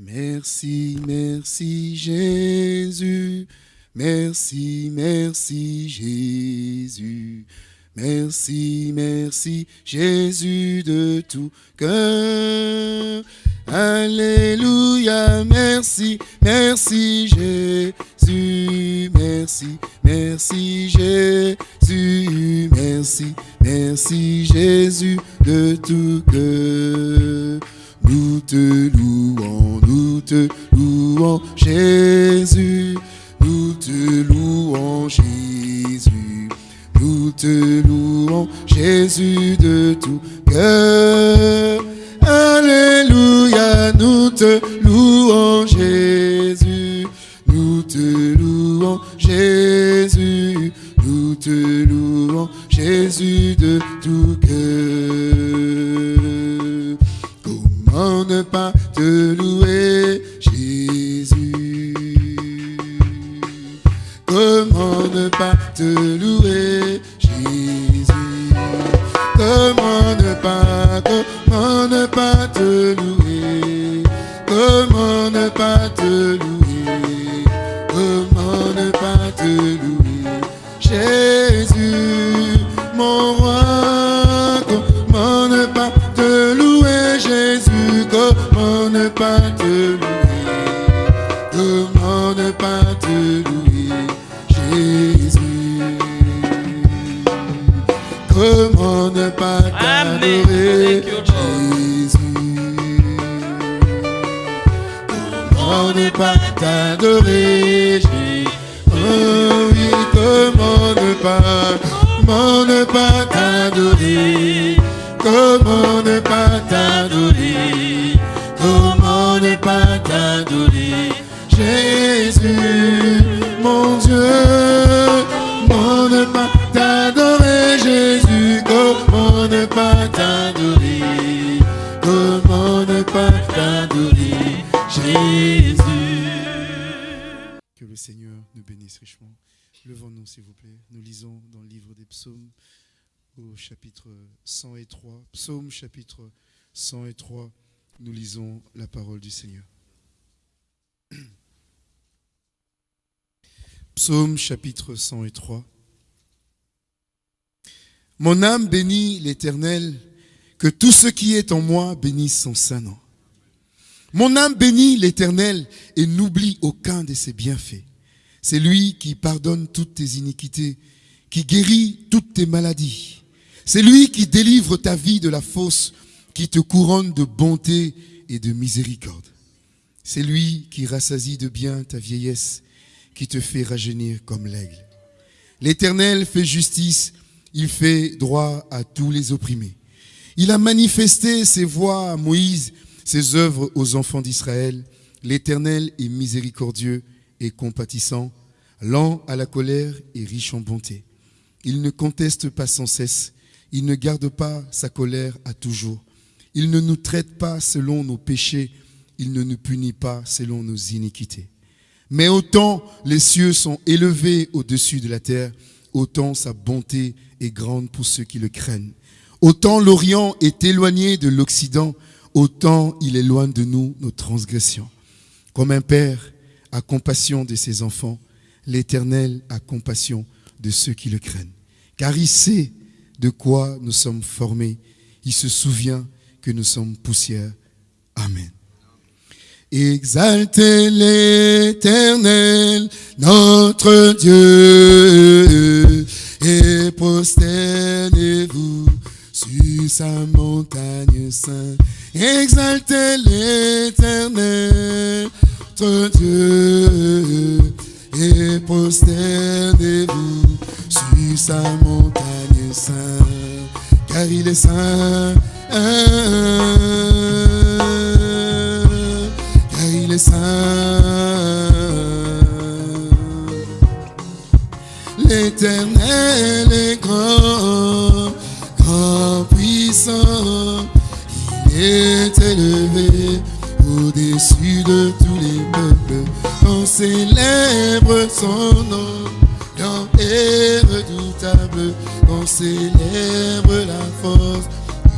Merci, merci Jésus. Merci, merci Jésus. Merci, merci Jésus de tout cœur. Alléluia, merci, merci Jésus, merci, merci Jésus, merci, merci Jésus de tout cœur. Nous te louons, nous te louons Jésus, nous te louons Jésus, nous te louons Jésus de tout cœur. Alléluia, nous te louons Jésus, nous te louons Jésus, nous te louons Jésus de tout cœur. Comment ne pas te louer Jésus. Comment ne pas te louer Jésus? Comment ne pas, comment ne pas te louer? Comment ne pas te louer? Comment ne pas te louer? Jésus, t'adorer Jésus Oh oui, comment ne pas ne pas Seigneur nous bénisse richement. Levons-nous s'il vous plaît. Nous lisons dans le livre des psaumes au chapitre 103. Psaume chapitre 103. Nous lisons la parole du Seigneur. Psaume chapitre 103. Mon âme bénit l'Éternel, que tout ce qui est en moi bénisse son saint nom. Mon âme bénit l'Éternel et n'oublie aucun de ses bienfaits. C'est lui qui pardonne toutes tes iniquités, qui guérit toutes tes maladies. C'est lui qui délivre ta vie de la fosse, qui te couronne de bonté et de miséricorde. C'est lui qui rassasie de bien ta vieillesse, qui te fait rajeunir comme l'aigle. L'Éternel fait justice, il fait droit à tous les opprimés. Il a manifesté ses voies à Moïse, ses œuvres aux enfants d'Israël. L'Éternel est miséricordieux et compatissant, lent à la colère et riche en bonté. Il ne conteste pas sans cesse, il ne garde pas sa colère à toujours. Il ne nous traite pas selon nos péchés, il ne nous punit pas selon nos iniquités. Mais autant les cieux sont élevés au-dessus de la terre, autant sa bonté est grande pour ceux qui le craignent. Autant l'Orient est éloigné de l'Occident, autant il éloigne de nous nos transgressions. Comme un père a compassion de ses enfants, l'Éternel a compassion de ceux qui le craignent. Car il sait de quoi nous sommes formés. Il se souvient que nous sommes poussière. Amen. Exaltez l'Éternel, notre Dieu, et prosternez-vous sur sa montagne sainte. Exaltez l'Éternel, notre Dieu, et prosternez-vous sur sa montagne sainte, car il est saint. Car il est saint. L'éternel est grand, grand puissant. Il est élevé au-dessus de. On célèbre son nom, et redoutable. On célèbre la force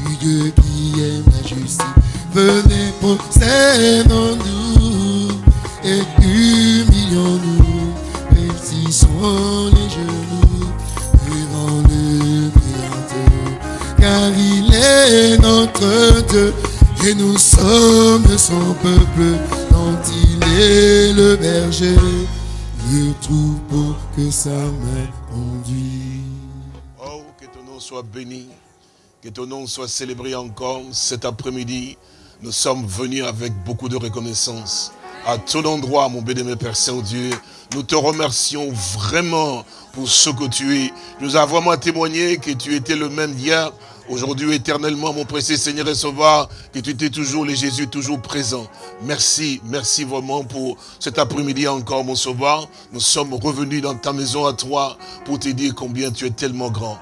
du Dieu qui aime la justice. venez, prosternons-nous et humilions-nous, Persissons les genoux devant le Créateur, car il est notre Dieu et nous sommes son peuple le berger, le troupeau que sa main conduit. Oh, que ton nom soit béni, que ton nom soit célébré encore cet après-midi. Nous sommes venus avec beaucoup de reconnaissance. À tout endroit, mon béni, Père Saint-Dieu, nous te remercions vraiment pour ce que tu es. Nous avons vraiment témoigné que tu étais le même hier, Aujourd'hui, éternellement, mon précieux Seigneur et Sauveur, que tu étais toujours le Jésus, toujours présent. Merci, merci vraiment pour cet après-midi encore, mon Sauveur. Nous sommes revenus dans ta maison à toi pour te dire combien tu es tellement grand.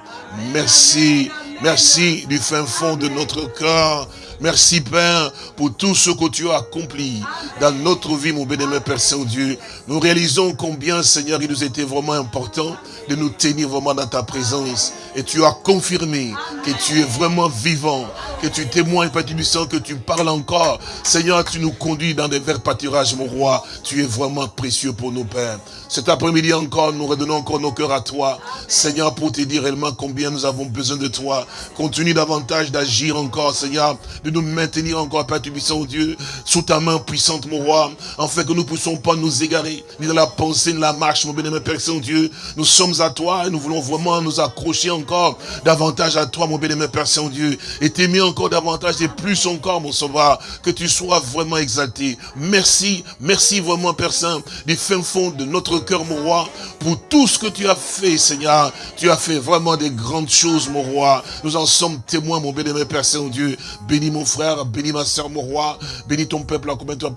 Merci, merci du fin fond de notre cœur. Merci Père pour tout ce que tu as accompli dans notre vie, mon bénémoine Père Saint-Dieu. Nous réalisons combien, Seigneur, il nous était vraiment important de nous tenir vraiment dans ta présence. Et tu as confirmé que tu es vraiment vivant, que tu témoignes, Père du sang, que tu parles encore. Seigneur, tu nous conduis dans des verts pâturages, mon roi. Tu es vraiment précieux pour nos pères. Cet après-midi encore, nous redonnons encore nos cœurs à toi. Seigneur, pour te dire réellement combien nous avons besoin de toi. Continue davantage d'agir encore, Seigneur, nous maintenir encore, Père Tubissant, Dieu, sous ta main puissante, mon roi, afin que nous ne puissions pas nous égarer, ni dans la pensée, ni dans la marche, mon bénémoine Père Saint-Dieu. Nous sommes à toi et nous voulons vraiment nous accrocher encore davantage à toi, mon bénémoine Père Saint-Dieu, et t'aimer encore davantage et plus encore, mon sauveur, que tu sois vraiment exalté. Merci, merci vraiment, Père Saint, du fin fond de notre cœur, mon roi, pour tout ce que tu as fait, Seigneur. Tu as fait vraiment des grandes choses, mon roi. Nous en sommes témoins, mon béni, Père Saint-Dieu. Bénis mon frère, bénis ma soeur, mon roi. Bénis ton peuple, combien toi,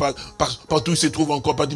partout il se trouve encore, Père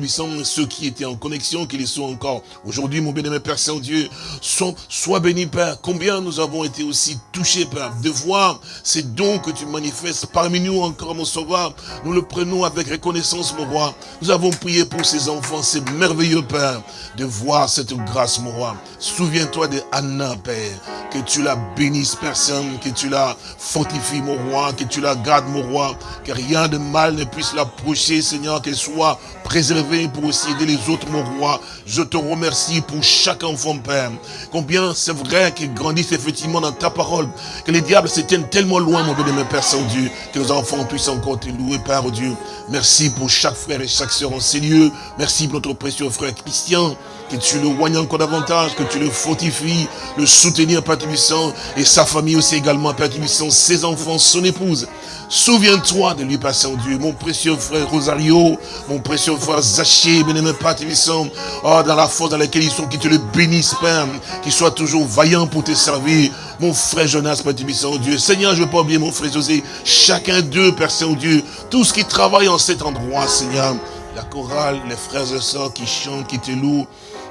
ceux qui étaient en connexion, qui les sont encore. Aujourd'hui, mon béni, Père Saint-Dieu, sois béni, Père. Combien nous avons été aussi touchés, Père, de voir ces dons que tu manifestes parmi nous encore, mon sauveur. Nous le prenons avec reconnaissance, mon roi. Nous avons prié pour ces enfants, ces merveilleux, Père de voir cette grâce, mon roi. Souviens-toi de Anna, Père, que tu la bénisses, personne, que tu la fortifies, mon roi, que tu la gardes, mon roi, que rien de mal ne puisse l'approcher, Seigneur, qu'elle soit préservée pour aussi aider les autres, mon roi. Je te remercie pour chaque enfant, Père. Combien c'est vrai qu'ils grandissent effectivement dans ta parole, que les diables se tiennent tellement loin, mon béni, Père Saint-Dieu, que les enfants puissent encore te louer, Père Dieu. Merci pour chaque frère et chaque sœur en ces lieux. Merci pour notre précieux frère Christian, que tu le voignes encore davantage, que tu le fortifies, le soutenir, Père Tubissant, et sa famille aussi également, Père Tubissant, ses enfants, son épouse. Souviens-toi de lui, Père Saint-Dieu, mon précieux frère Rosario, mon précieux frère Zaché, bien-aimé Père Tubissant, oh, dans la force dans laquelle ils sont, que tu le bénisses, Père, qu'il soit toujours vaillant pour te servir, mon frère Jonas, Père Tubissant, Dieu. Seigneur, je ne veux pas oublier mon frère José, chacun d'eux, Père Saint-Dieu, tout ce qui travaille en cet endroit, Seigneur, la chorale, les frères et sœurs qui chantent, qui te louent,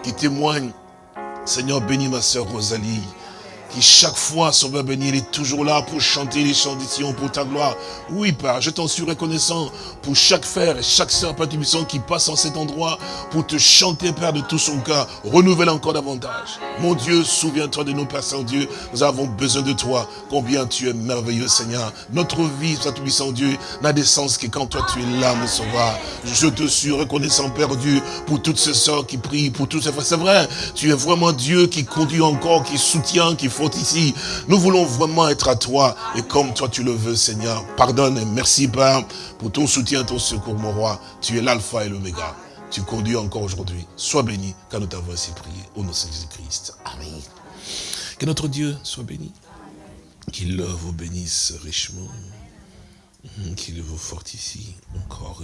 qui témoignent. Seigneur, bénis ma sœur Rosalie qui chaque fois, Sauveur béni, il est toujours là pour chanter les chants pour ta gloire. Oui, Père, je t'en suis reconnaissant pour chaque frère et chaque sœur, Père qui passe en cet endroit pour te chanter, Père, de tout son cœur. Renouvelle encore davantage. Mon Dieu, souviens-toi de nous, Père Saint-Dieu. Nous avons besoin de toi. Combien tu es merveilleux, Seigneur. Notre vie, Père Tout-Puissant Dieu, n'a de sens que quand toi tu es là, mon Sauveur. Je te suis reconnaissant, Père Dieu, pour toutes ces sœurs qui prient, pour toutes ces frères. C'est vrai, tu es vraiment Dieu qui conduit encore, qui soutient, qui ici. Nous voulons vraiment être à toi et comme toi tu le veux, Seigneur. Pardonne et merci, Père, pour ton soutien, ton secours, mon roi. Tu es l'alpha et l'oméga. Tu conduis encore aujourd'hui. Sois béni car nous t'avons ainsi prié. Au nom de Jésus-Christ. Amen. Que notre Dieu soit béni. Qu'il vous bénisse richement. Qu'il vous fortifie encore.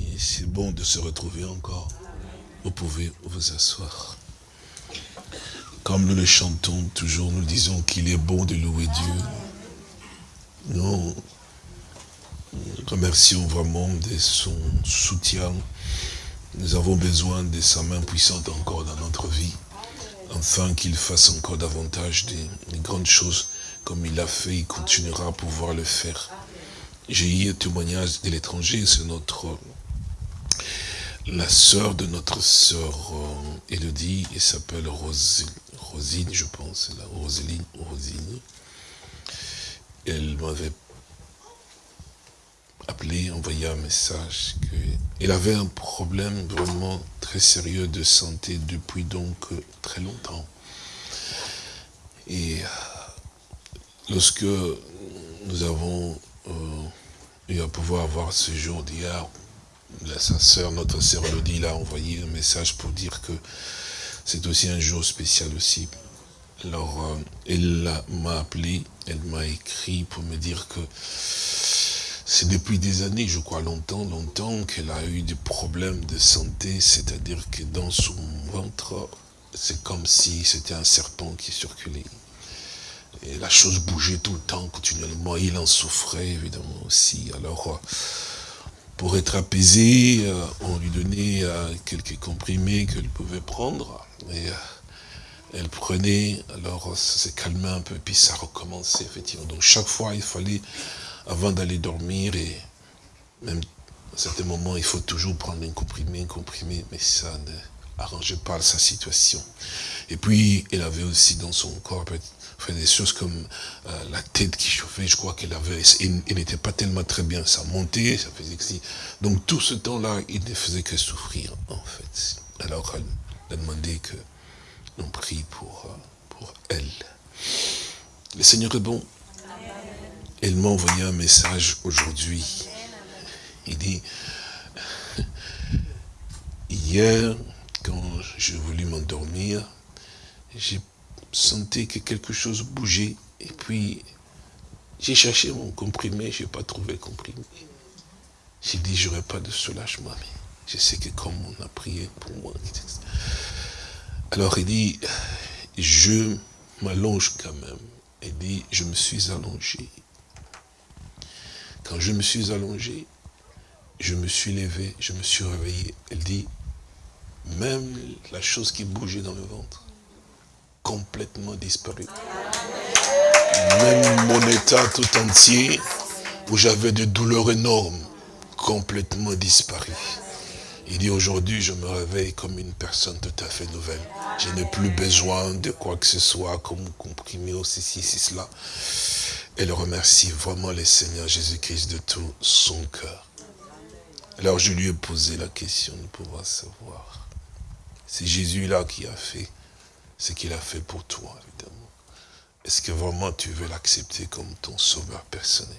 Et c'est bon de se retrouver encore. Vous pouvez vous asseoir. Comme nous le chantons toujours, nous disons qu'il est bon de louer Dieu. Nous remercions vraiment de son soutien. Nous avons besoin de sa main puissante encore dans notre vie, afin qu'il fasse encore davantage de, grandes choses comme il l'a fait, il continuera à pouvoir le faire. J'ai eu un témoignage de l'étranger, c'est notre la sœur de notre sœur euh, Elodie, elle s'appelle Rose, Rosine, je pense, la Roseline, Rosine. Elle m'avait appelé, envoyé un message qu'il avait un problème vraiment très sérieux de santé depuis donc très longtemps. Et lorsque nous avons eu à pouvoir avoir ce jour d'hier, sa sœur, notre sœur Elodie, l'a envoyé un message pour dire que c'est aussi un jour spécial aussi. Alors, euh, elle m'a appelé, elle m'a écrit pour me dire que c'est depuis des années, je crois longtemps, longtemps, qu'elle a eu des problèmes de santé, c'est-à-dire que dans son ventre, c'est comme si c'était un serpent qui circulait. Et la chose bougeait tout le temps, continuellement. Il en souffrait, évidemment, aussi. Alors, euh, pour être apaisé, euh, on lui donnait quelques comprimés qu'elle pouvait prendre. Et elle prenait, alors ça s'est calmé un peu, puis ça recommençait, effectivement. Donc, chaque fois, il fallait, avant d'aller dormir, et même à certains moments, il faut toujours prendre un comprimé, un comprimé, mais ça ne arrangeait pas sa situation. Et puis, elle avait aussi dans son corps des choses comme euh, la tête qui chauffait, je crois qu'elle avait, il, n'était pas tellement très bien, ça montait, ça faisait que si. Donc tout ce temps-là, il ne faisait que souffrir, en fait. Alors elle a demandé que l'on prie pour, euh, pour elle. Le Seigneur est bon. Elle m'a envoyé un message aujourd'hui. Il dit, hier, quand j'ai voulu m'endormir, j'ai sentais que quelque chose bougeait. Et puis, j'ai cherché mon comprimé, je n'ai pas trouvé le comprimé. J'ai dit, j'aurais pas de soulagement, je sais que comme on a prié pour moi. Alors il dit, je m'allonge quand même. Il dit, je me suis allongé. Quand je me suis allongé, je me suis levé, je me suis réveillé. Elle dit, même la chose qui bougeait dans le ventre, complètement disparu. Même mon état tout entier, où j'avais des douleurs énormes, complètement disparu. Il dit aujourd'hui, je me réveille comme une personne tout à fait nouvelle. Je n'ai plus besoin de quoi que ce soit, comme comprimé ou ceci, cela. Elle remercie vraiment le Seigneur Jésus-Christ de tout son cœur. Alors je lui ai posé la question de pouvoir savoir. C'est Jésus-là qui a fait ce qu'il a fait pour toi, évidemment. Est-ce que vraiment tu veux l'accepter comme ton sauveur personnel?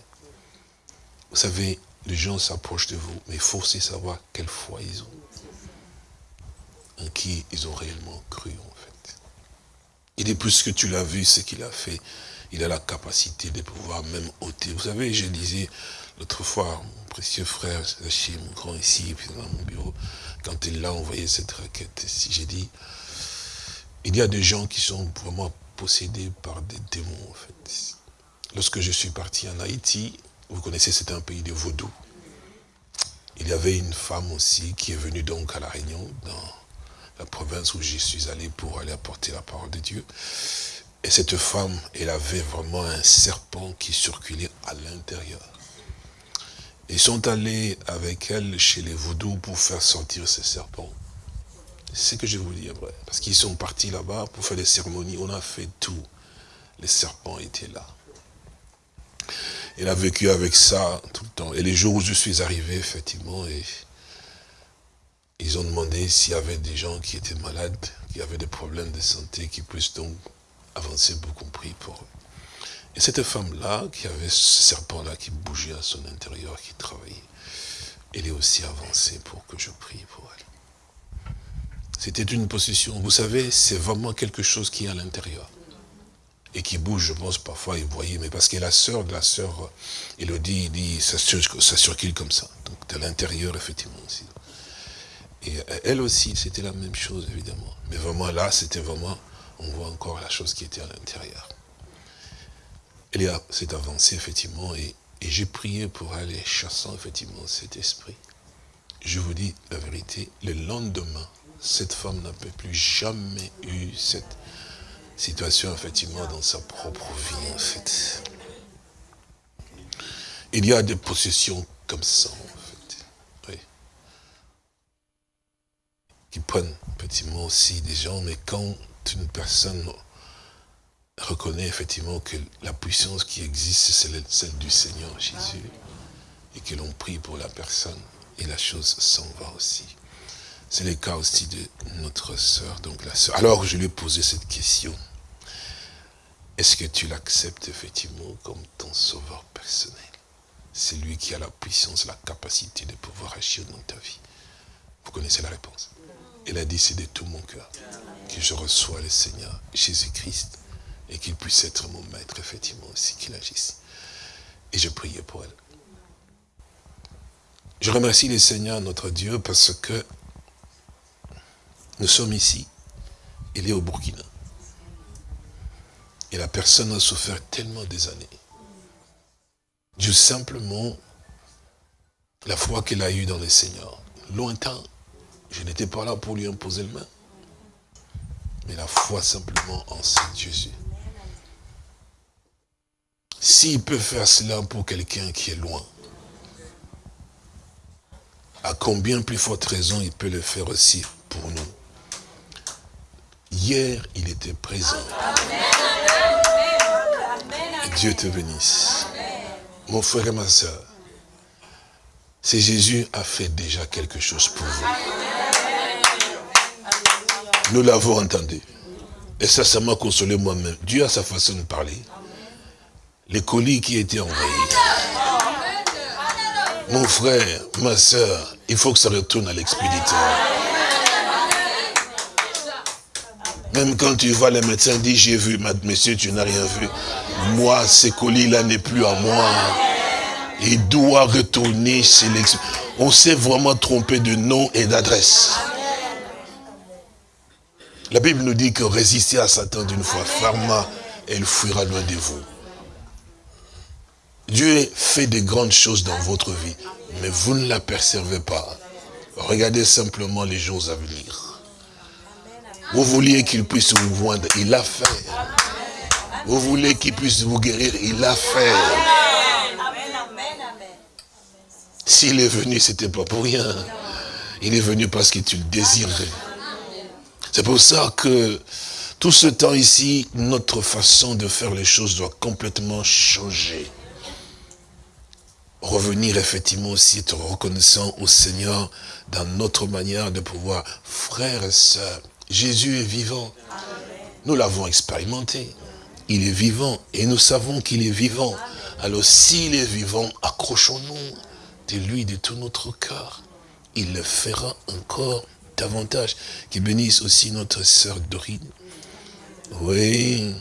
Vous savez, les gens s'approchent de vous, mais il faut aussi savoir quelle foi ils ont. En qui ils ont réellement cru, en fait. Il est plus que tu l'as vu, ce qu'il a fait, il a la capacité de pouvoir même ôter. Vous savez, je disais l'autre fois, mon précieux frère, chez mon grand ici, puis dans mon bureau, quand il l'a envoyé cette requête, j'ai dit, il y a des gens qui sont vraiment possédés par des démons, en fait. Lorsque je suis parti en Haïti, vous connaissez, c'est un pays de vaudou. Il y avait une femme aussi qui est venue donc à La Réunion, dans la province où je suis allé pour aller apporter la parole de Dieu. Et cette femme, elle avait vraiment un serpent qui circulait à l'intérieur. Ils sont allés avec elle chez les vaudous pour faire sortir ce serpent. C'est ce que je vous dis après. Parce qu'ils sont partis là-bas pour faire des cérémonies. On a fait tout. Les serpents étaient là. Elle a vécu avec ça tout le temps. Et les jours où je suis arrivé, effectivement, et ils ont demandé s'il y avait des gens qui étaient malades, qui avaient des problèmes de santé, qui puissent donc avancer pour compris pour eux. Et cette femme-là, qui avait ce serpent-là qui bougeait à son intérieur, qui travaillait, elle est aussi avancée pour que je prie pour elle. C'était une possession. Vous savez, c'est vraiment quelque chose qui est à l'intérieur. Et qui bouge, je pense, parfois, vous voyez, mais parce que la sœur de la sœur Elodie, dit, ça, ça circule comme ça. Donc, de l'intérieur, effectivement, aussi. Et elle aussi, c'était la même chose, évidemment. Mais vraiment, là, c'était vraiment, on voit encore la chose qui était à l'intérieur. Elle s'est avancée, effectivement, et, et j'ai prié pour aller chassant, effectivement, cet esprit. Je vous dis la vérité, le lendemain, cette femme n'a plus jamais eu cette situation, effectivement, dans sa propre vie, en fait. Il y a des possessions comme ça, en fait. Oui. Qui prennent, effectivement, aussi des gens, mais quand une personne reconnaît, effectivement, que la puissance qui existe, c'est celle du Seigneur Jésus, et que l'on prie pour la personne et la chose s'en va aussi. C'est le cas aussi de notre sœur, donc la. Alors je lui ai posé cette question. Est-ce que tu l'acceptes effectivement comme ton sauveur personnel? C'est lui qui a la puissance, la capacité de pouvoir agir dans ta vie. Vous connaissez la réponse? Elle a dit, c'est de tout mon cœur que je reçois le Seigneur Jésus-Christ et qu'il puisse être mon maître, effectivement, aussi, qu'il agisse. Et je priais pour elle. Je remercie le Seigneur, notre Dieu, parce que nous sommes ici. Il est au Burkina. Et la personne a souffert tellement des années. Dieu simplement la foi qu'elle a eue dans le Seigneur. Lointain, je n'étais pas là pour lui imposer le main. Mais la foi simplement en Saint Jésus. S'il peut faire cela pour quelqu'un qui est loin, à combien plus forte raison il peut le faire aussi pour nous? Hier, il était présent. Dieu te bénisse. Mon frère et ma soeur, c'est Jésus a fait déjà quelque chose pour vous. Nous l'avons entendu. Et ça, ça m'a consolé moi-même. Dieu a sa façon de parler. Les colis qui étaient envoyés. Mon frère, ma soeur, il faut que ça retourne à l'expéditeur. Même quand tu vois les médecins dire j'ai vu, monsieur, tu n'as rien vu. Moi, ces colis-là n'est plus à moi. Il doit retourner chez l'expéditeur. On s'est vraiment trompé de nom et d'adresse. La Bible nous dit que résister à Satan d'une fois ferme, elle fuira loin de vous. Dieu fait de grandes choses dans votre vie, mais vous ne l'apercevez pas. Regardez simplement les jours à venir. Vous vouliez qu'il puisse vous joindre, il l'a fait. Vous voulez qu'il puisse vous guérir, il l'a fait. S'il est venu, ce n'était pas pour rien. Il est venu parce que tu le désirais. C'est pour ça que tout ce temps ici, notre façon de faire les choses doit complètement changer revenir effectivement aussi être reconnaissant au Seigneur dans notre manière de pouvoir, frères et sœurs, Jésus est vivant. Nous l'avons expérimenté. Il est vivant et nous savons qu'il est vivant. Alors s'il est vivant, accrochons-nous de lui de tout notre cœur. Il le fera encore davantage. Qu'il bénisse aussi notre sœur Dorine. Oui,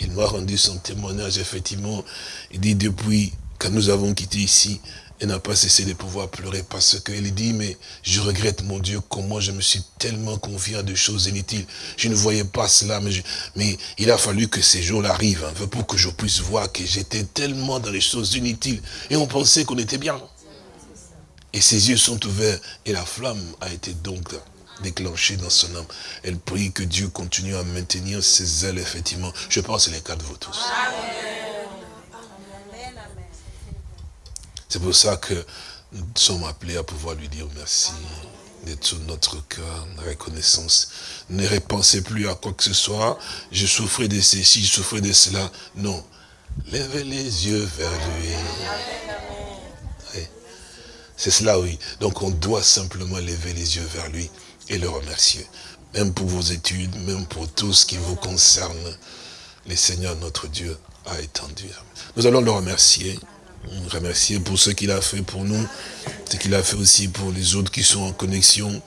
il m'a rendu son témoignage, effectivement. Il dit depuis quand nous avons quitté ici, elle n'a pas cessé de pouvoir pleurer parce qu'elle dit, mais je regrette mon Dieu, comment je me suis tellement confié à des choses inutiles. Je ne voyais pas cela, mais, mais il a fallu que ces jours-là arrivent, hein, pour que je puisse voir que j'étais tellement dans les choses inutiles. Et on pensait qu'on était bien. Et ses yeux sont ouverts et la flamme a été donc déclenchée dans son âme. Elle prie que Dieu continue à maintenir ses ailes, effectivement. Je pense que c'est le cas de vous tous. C'est pour ça que nous sommes appelés à pouvoir lui dire merci de tout notre cœur, reconnaissance. Ne repensez plus à quoi que ce soit. Je souffrais de ceci, je souffrais de cela. Non. Levez les yeux vers lui. C'est cela, oui. Donc on doit simplement lever les yeux vers lui et le remercier. Même pour vos études, même pour tout ce qui vous concerne, le Seigneur notre Dieu a étendu. Nous allons le remercier remercier pour ce qu'il a fait pour nous, ce qu'il a fait aussi pour les autres qui sont en connexion,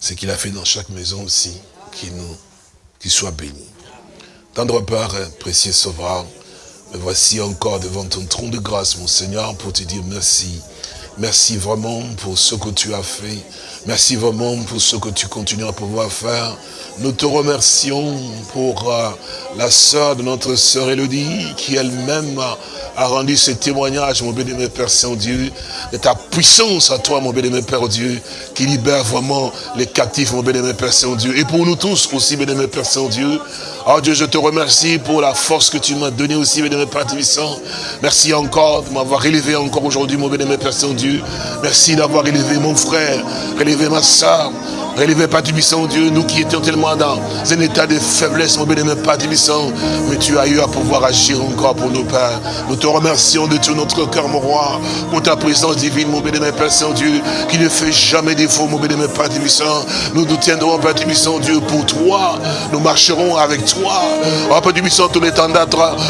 ce qu'il a fait dans chaque maison aussi, qui nous, soit béni. Tendre part, précieux sauveur, me voici encore devant ton trône de grâce, mon Seigneur, pour te dire merci. Merci vraiment pour ce que tu as fait. Merci vraiment pour ce que tu continues à pouvoir faire. Nous te remercions pour euh, la sœur de notre sœur Elodie, qui elle-même a rendu ce témoignage, mon béni, Père Saint-Dieu, de ta puissance à toi, mon béni, Père Dieu, qui libère vraiment les captifs, mon béni, Père Saint-Dieu. Et pour nous tous aussi, béni, Père Saint-Dieu. Oh Dieu, je te remercie pour la force que tu m'as donnée aussi, béni, Père Tibissant. Merci encore de m'avoir élevé encore aujourd'hui, mon béni, Père Saint-Dieu. Merci d'avoir élevé mon frère, ma soeur, Relevez, Père Tibissant, Dieu, nous qui étions tellement dans un état de faiblesse, mon bénémoine Père Tibissant, mais tu as eu à pouvoir agir encore pour nos pères. Nous te remercions de tout notre cœur, mon roi, pour ta présence divine, mon bénémoine Père Saint-Dieu, qui ne fait jamais défaut, mon bénémoine Père Tibissant. Nous nous tiendrons, Père Tibissant, Dieu, pour toi. Nous marcherons avec toi. Oh, Père Tibissant, tous les temps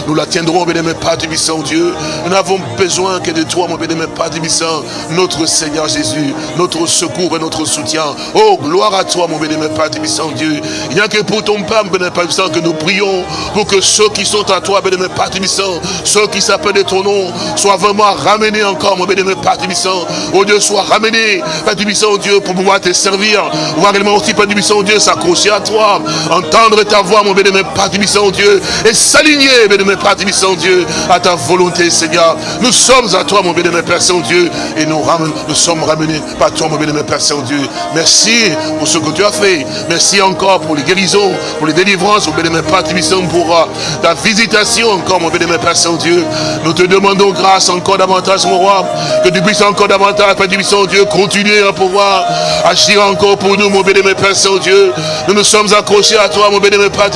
nous la tiendrons, mon bénémoine Père Tibissant, Dieu. Nous n'avons besoin que de toi, mon bénémoine Père Tibissant, notre Seigneur Jésus, notre secours et notre soutien. Oh, gloire à toi, mon bénémoine Père Tibissant, Dieu. Il n'y a que pour ton Père, mon bénémoine Père Tibissant, que nous prions pour que ceux qui sont à toi, bénémoine Père Tibissant, ceux qui s'appellent de ton nom, soient vraiment ramenés encore, mon bénémoine Père Tibissant. Oh Dieu, sois ramené, Père Tibissant, Dieu, pour pouvoir te servir. Voir également aussi, Père Tibissant, Dieu, s'accrocher à toi, entendre ta voix, mon bénémoine Père Tibissant, Dieu, et s'aligner, bénémoine Père Tibissant, Dieu, à ta volonté, Seigneur. Nous sommes à toi, mon bénémoine Père Saint-Dieu, et nous, nous sommes ramenés par toi, mon bénémoine Père Saint-Dieu. Merci pour ce que tu as fait. Merci encore pour les guérisons, pour les délivrances, mon bénémoine Père pour euh, ta visitation encore, mon bénémoine Père Saint-Dieu. Nous te demandons grâce encore davantage, mon roi, que tu puisses encore davantage, Père Tibissant, Dieu, continuer à pouvoir agir encore pour nous, mon bénémoine Père Saint-Dieu. Nous nous sommes accrochés à toi, mon bénémoine Père.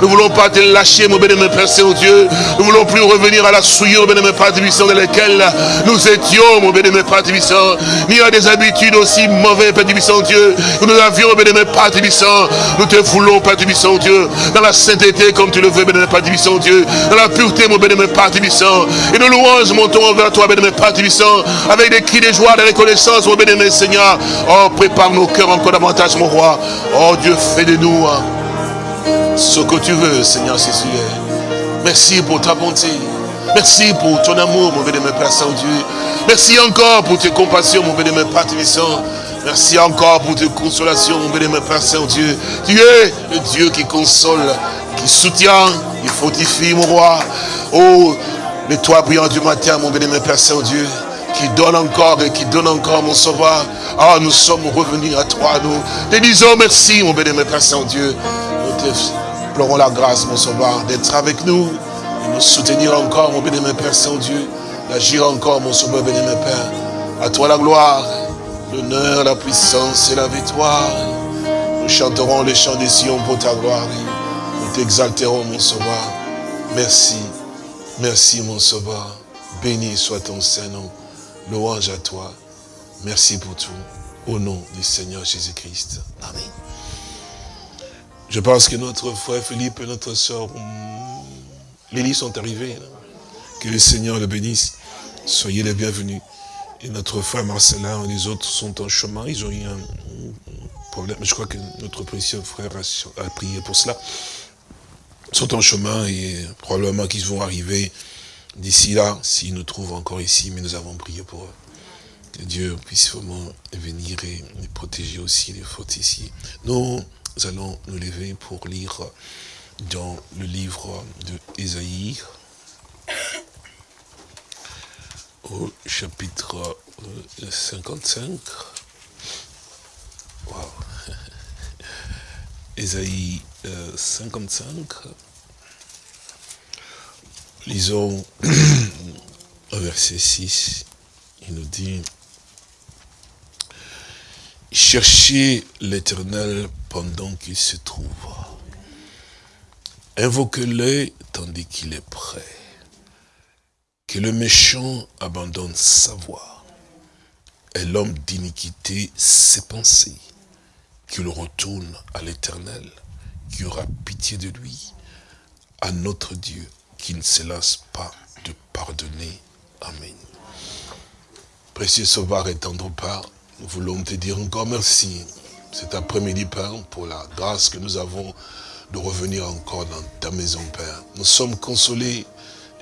Nous ne voulons pas te lâcher, mon bénémoine Père Saint-Dieu. Nous ne voulons plus revenir à la souillure, bénémoine Père Tibissant, dans laquelle nous étions, mon bénémoine Père Tibissant, ni à des habitudes aussi mauvaises, Père Tibissant, Que nous avions, bénémoine Père Tibissant. Nous te voulons, Père Tibissant, Dieu, dans la sainteté, comme tu le veux, bénémoine Père Tibissant, Dieu, dans la pureté, mon bénémoine Père Tibissant. Et nos louanges montons vers toi, bénémoine Père Tibissant, avec des cris de joie, de reconnaissance, mon bénémoine Seigneur. Oh, prépare nos cœurs encore davantage, mon roi. Oh, Dieu, fais de nous hein, ce que tu veux, Seigneur Jésus. Merci pour ta bonté. Merci pour ton amour, mon bénémoine Père Saint-Dieu. Merci encore pour tes compassions, mon bénémoine Père Tibissant. Merci encore pour tes consolations, mon bénémoine Père Saint-Dieu. Tu es le Dieu qui console, qui soutient, qui fortifie, mon roi. Oh, le toit brillant du matin, mon bénémoine Père Saint-Dieu qui donne encore et qui donne encore, mon sauveur. Ah, nous sommes revenus à toi, nous te disons merci, mon bénémoine Père Saint-Dieu. Nous te pleurons la grâce, mon sauveur, d'être avec nous et nous soutenir encore, mon bénémoine Père Saint-Dieu, d'agir encore, mon sauveur bénémoine Père. À toi la gloire, l'honneur, la puissance et la victoire. Nous chanterons les chants des Sion pour ta gloire. Nous t'exalterons, mon sauveur. Merci, merci, mon sauveur. Béni soit ton Saint-Nom. Louange à toi. Merci pour tout. Au nom du Seigneur Jésus-Christ. Amen. Je pense que notre frère Philippe et notre soeur Lily sont arrivés. Que le Seigneur le bénisse. Soyez les bienvenus. Et notre frère Marcelin et les autres sont en chemin. Ils ont eu un problème. Je crois que notre précieux frère a prié pour cela. Ils sont en chemin et probablement qu'ils vont arriver d'ici là, s'ils nous trouvent encore ici, mais nous avons prié pour eux. Que Dieu puisse vraiment venir et protéger aussi les fautes ici. Nous allons nous lever pour lire dans le livre de Ésaïe, au chapitre 55. Wow. Ésaïe 55. Lisons au verset 6, il nous dit, Cherchez l'éternel pendant qu'il se trouve. Invoquez-le tandis qu'il est prêt. Que le méchant abandonne sa voie. Et l'homme d'iniquité ses pensées. Qu'il retourne à l'éternel, qui aura pitié de lui, à notre Dieu, qui ne se lasse pas de pardonner. Amen. Précieux Sauveur et tendre Père, nous voulons te dire encore merci cet après-midi, Père, pour la grâce que nous avons de revenir encore dans ta maison, Père. Nous sommes consolés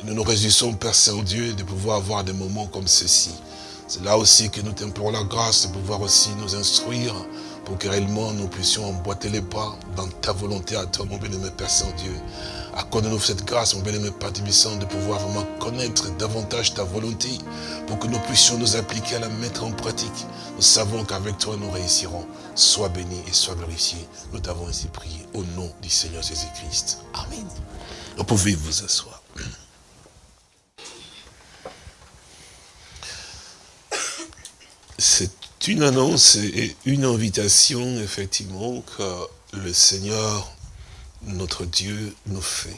nous nous réjouissons, Père Saint-Dieu, de pouvoir avoir des moments comme ceci. C'est là aussi que nous t'implorons la grâce de pouvoir aussi nous instruire pour que réellement nous puissions emboîter les pas dans ta volonté à toi, mon bien-aimé Père Saint-Dieu. Accorde-nous cette grâce, mon bien-aimé Père Tibissant, de pouvoir vraiment connaître davantage ta volonté pour que nous puissions nous appliquer à la mettre en pratique. Nous savons qu'avec toi, nous réussirons. Sois béni et sois glorifié. Nous t'avons ainsi prié au nom du Seigneur Jésus-Christ. Amen. Vous pouvez vous asseoir. C'est une annonce et une invitation, effectivement, que le Seigneur, notre Dieu, nous fait.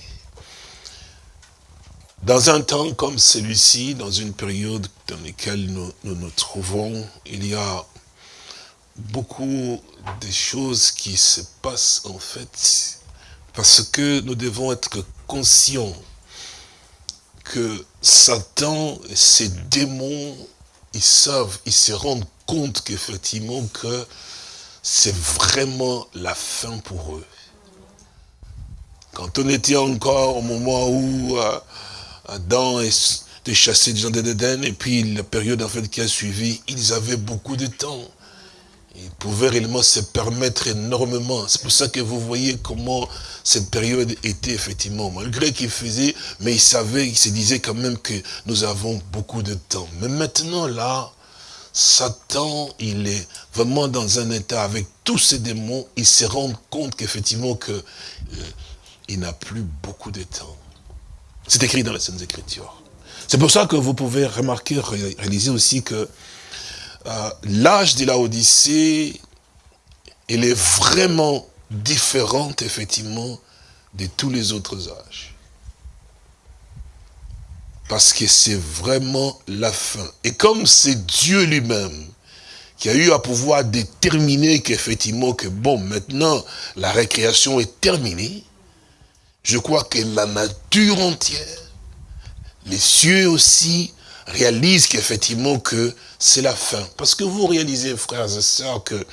Dans un temps comme celui-ci, dans une période dans laquelle nous, nous trouvons, il y a beaucoup de choses qui se passent en fait parce que nous devons être conscients que Satan et ses démons, ils savent, ils se rendent compte qu'effectivement que c'est vraiment la fin pour eux. Quand on était encore au moment où euh, Adam était chassé du jardin d'Éden, et puis la période en qui a suivi, ils avaient beaucoup de temps. Ils pouvaient réellement se permettre énormément. C'est pour ça que vous voyez comment cette période était effectivement, malgré qu'il faisait, mais il savait, il se disait quand même que nous avons beaucoup de temps. Mais maintenant là, Satan, il est vraiment dans un état avec tous ses démons, il se rend compte qu'effectivement que euh, il n'a plus beaucoup de temps. C'est écrit dans les Saintes Écritures. C'est pour ça que vous pouvez remarquer, réaliser aussi que euh, l'âge de la Odyssée, il est vraiment différent, effectivement, de tous les autres âges. Parce que c'est vraiment la fin. Et comme c'est Dieu lui-même qui a eu à pouvoir déterminer qu'effectivement, que bon, maintenant, la récréation est terminée, je crois que la nature entière, les cieux aussi, réalisent qu'effectivement que c'est la fin. Parce que vous réalisez, frères et sœurs, que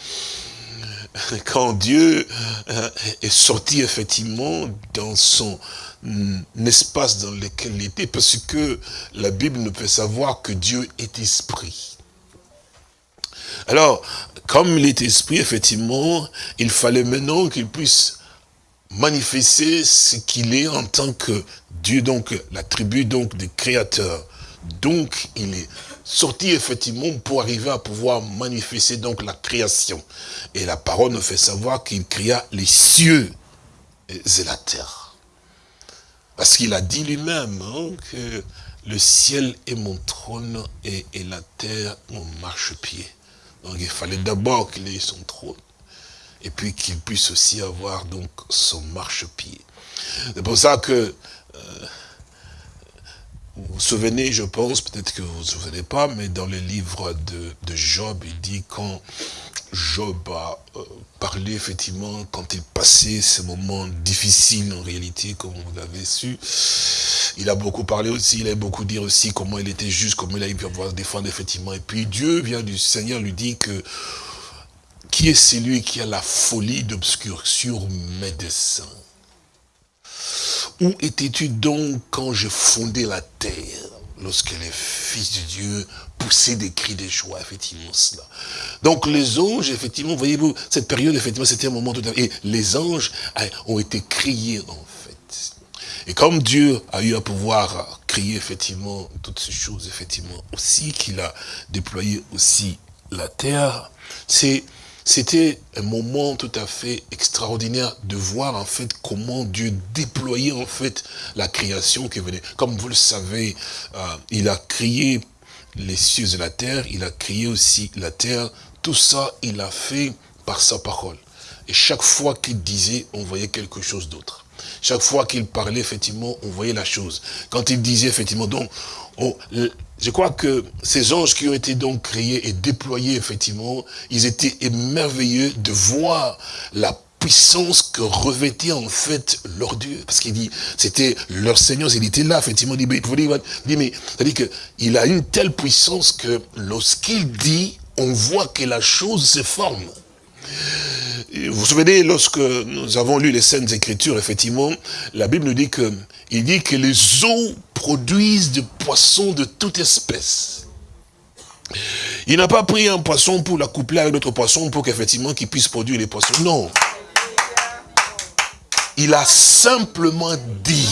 quand Dieu euh, est sorti effectivement dans son mm, espace dans lequel il était, parce que la Bible nous fait savoir que Dieu est esprit. Alors, comme il est esprit, effectivement, il fallait maintenant qu'il puisse manifester ce qu'il est en tant que Dieu, donc l'attribut donc des créateurs. Donc, il est sorti effectivement pour arriver à pouvoir manifester donc la création. Et la parole nous fait savoir qu'il créa les cieux et la terre. Parce qu'il a dit lui-même hein, que le ciel est mon trône et, la terre mon marchepied. Donc il fallait d'abord qu'il ait son trône et puis qu'il puisse aussi avoir donc son marchepied. C'est pour ça que euh, vous vous souvenez, je pense, peut-être que vous ne vous souvenez pas, mais dans le livre de, Job, il dit quand Job a euh, parlé, effectivement, quand il passait ces moments difficiles, en réalité, comme vous l'avez su, il a beaucoup parlé aussi, il a beaucoup dit aussi comment il était juste, comment il a pu avoir défendre, effectivement. Et puis Dieu vient du Seigneur, lui dit que qui est celui qui a la folie d'obscur sur mes desseins? Où étais-tu donc quand je fondais la terre lorsque les fils de Dieu poussaient des cris de joie, effectivement, cela? Donc les anges, effectivement, voyez-vous, cette période, effectivement, c'était un moment tout à fait... Et les anges hein, ont été criés, en fait. Et comme Dieu a eu à pouvoir crier, effectivement, toutes ces choses, effectivement, aussi, qu'il a déployé aussi la terre, c'est c'était un moment tout à fait extraordinaire de voir en fait comment Dieu déployait en fait la création qui venait. Comme vous le savez, euh, il a créé les cieux et la terre, il a créé aussi la terre. Tout ça, il a fait par sa parole. Et chaque fois qu'il disait, on voyait quelque chose d'autre. Chaque fois qu'il parlait, effectivement, on voyait la chose. Quand il disait, effectivement, donc, je crois que ces anges qui ont été donc créés et déployés, effectivement, ils étaient émerveilleux de voir la puissance que revêtait en fait leur Dieu. Parce qu'il dit, c'était leur Seigneur, il était là, effectivement, il dit, mais, c'est-à-dire qu'il a une telle puissance que lorsqu'il dit, on voit que la chose se forme. Vous vous souvenez, lorsque nous avons lu les Saintes Écritures, effectivement, la Bible nous dit que, il dit que les eaux produisent des poissons de toute espèce. Il n'a pas pris un poisson pour l'accoupler avec d'autres poissons pour qu'effectivement qu'il puisse produire les poissons. Non. Il a simplement dit.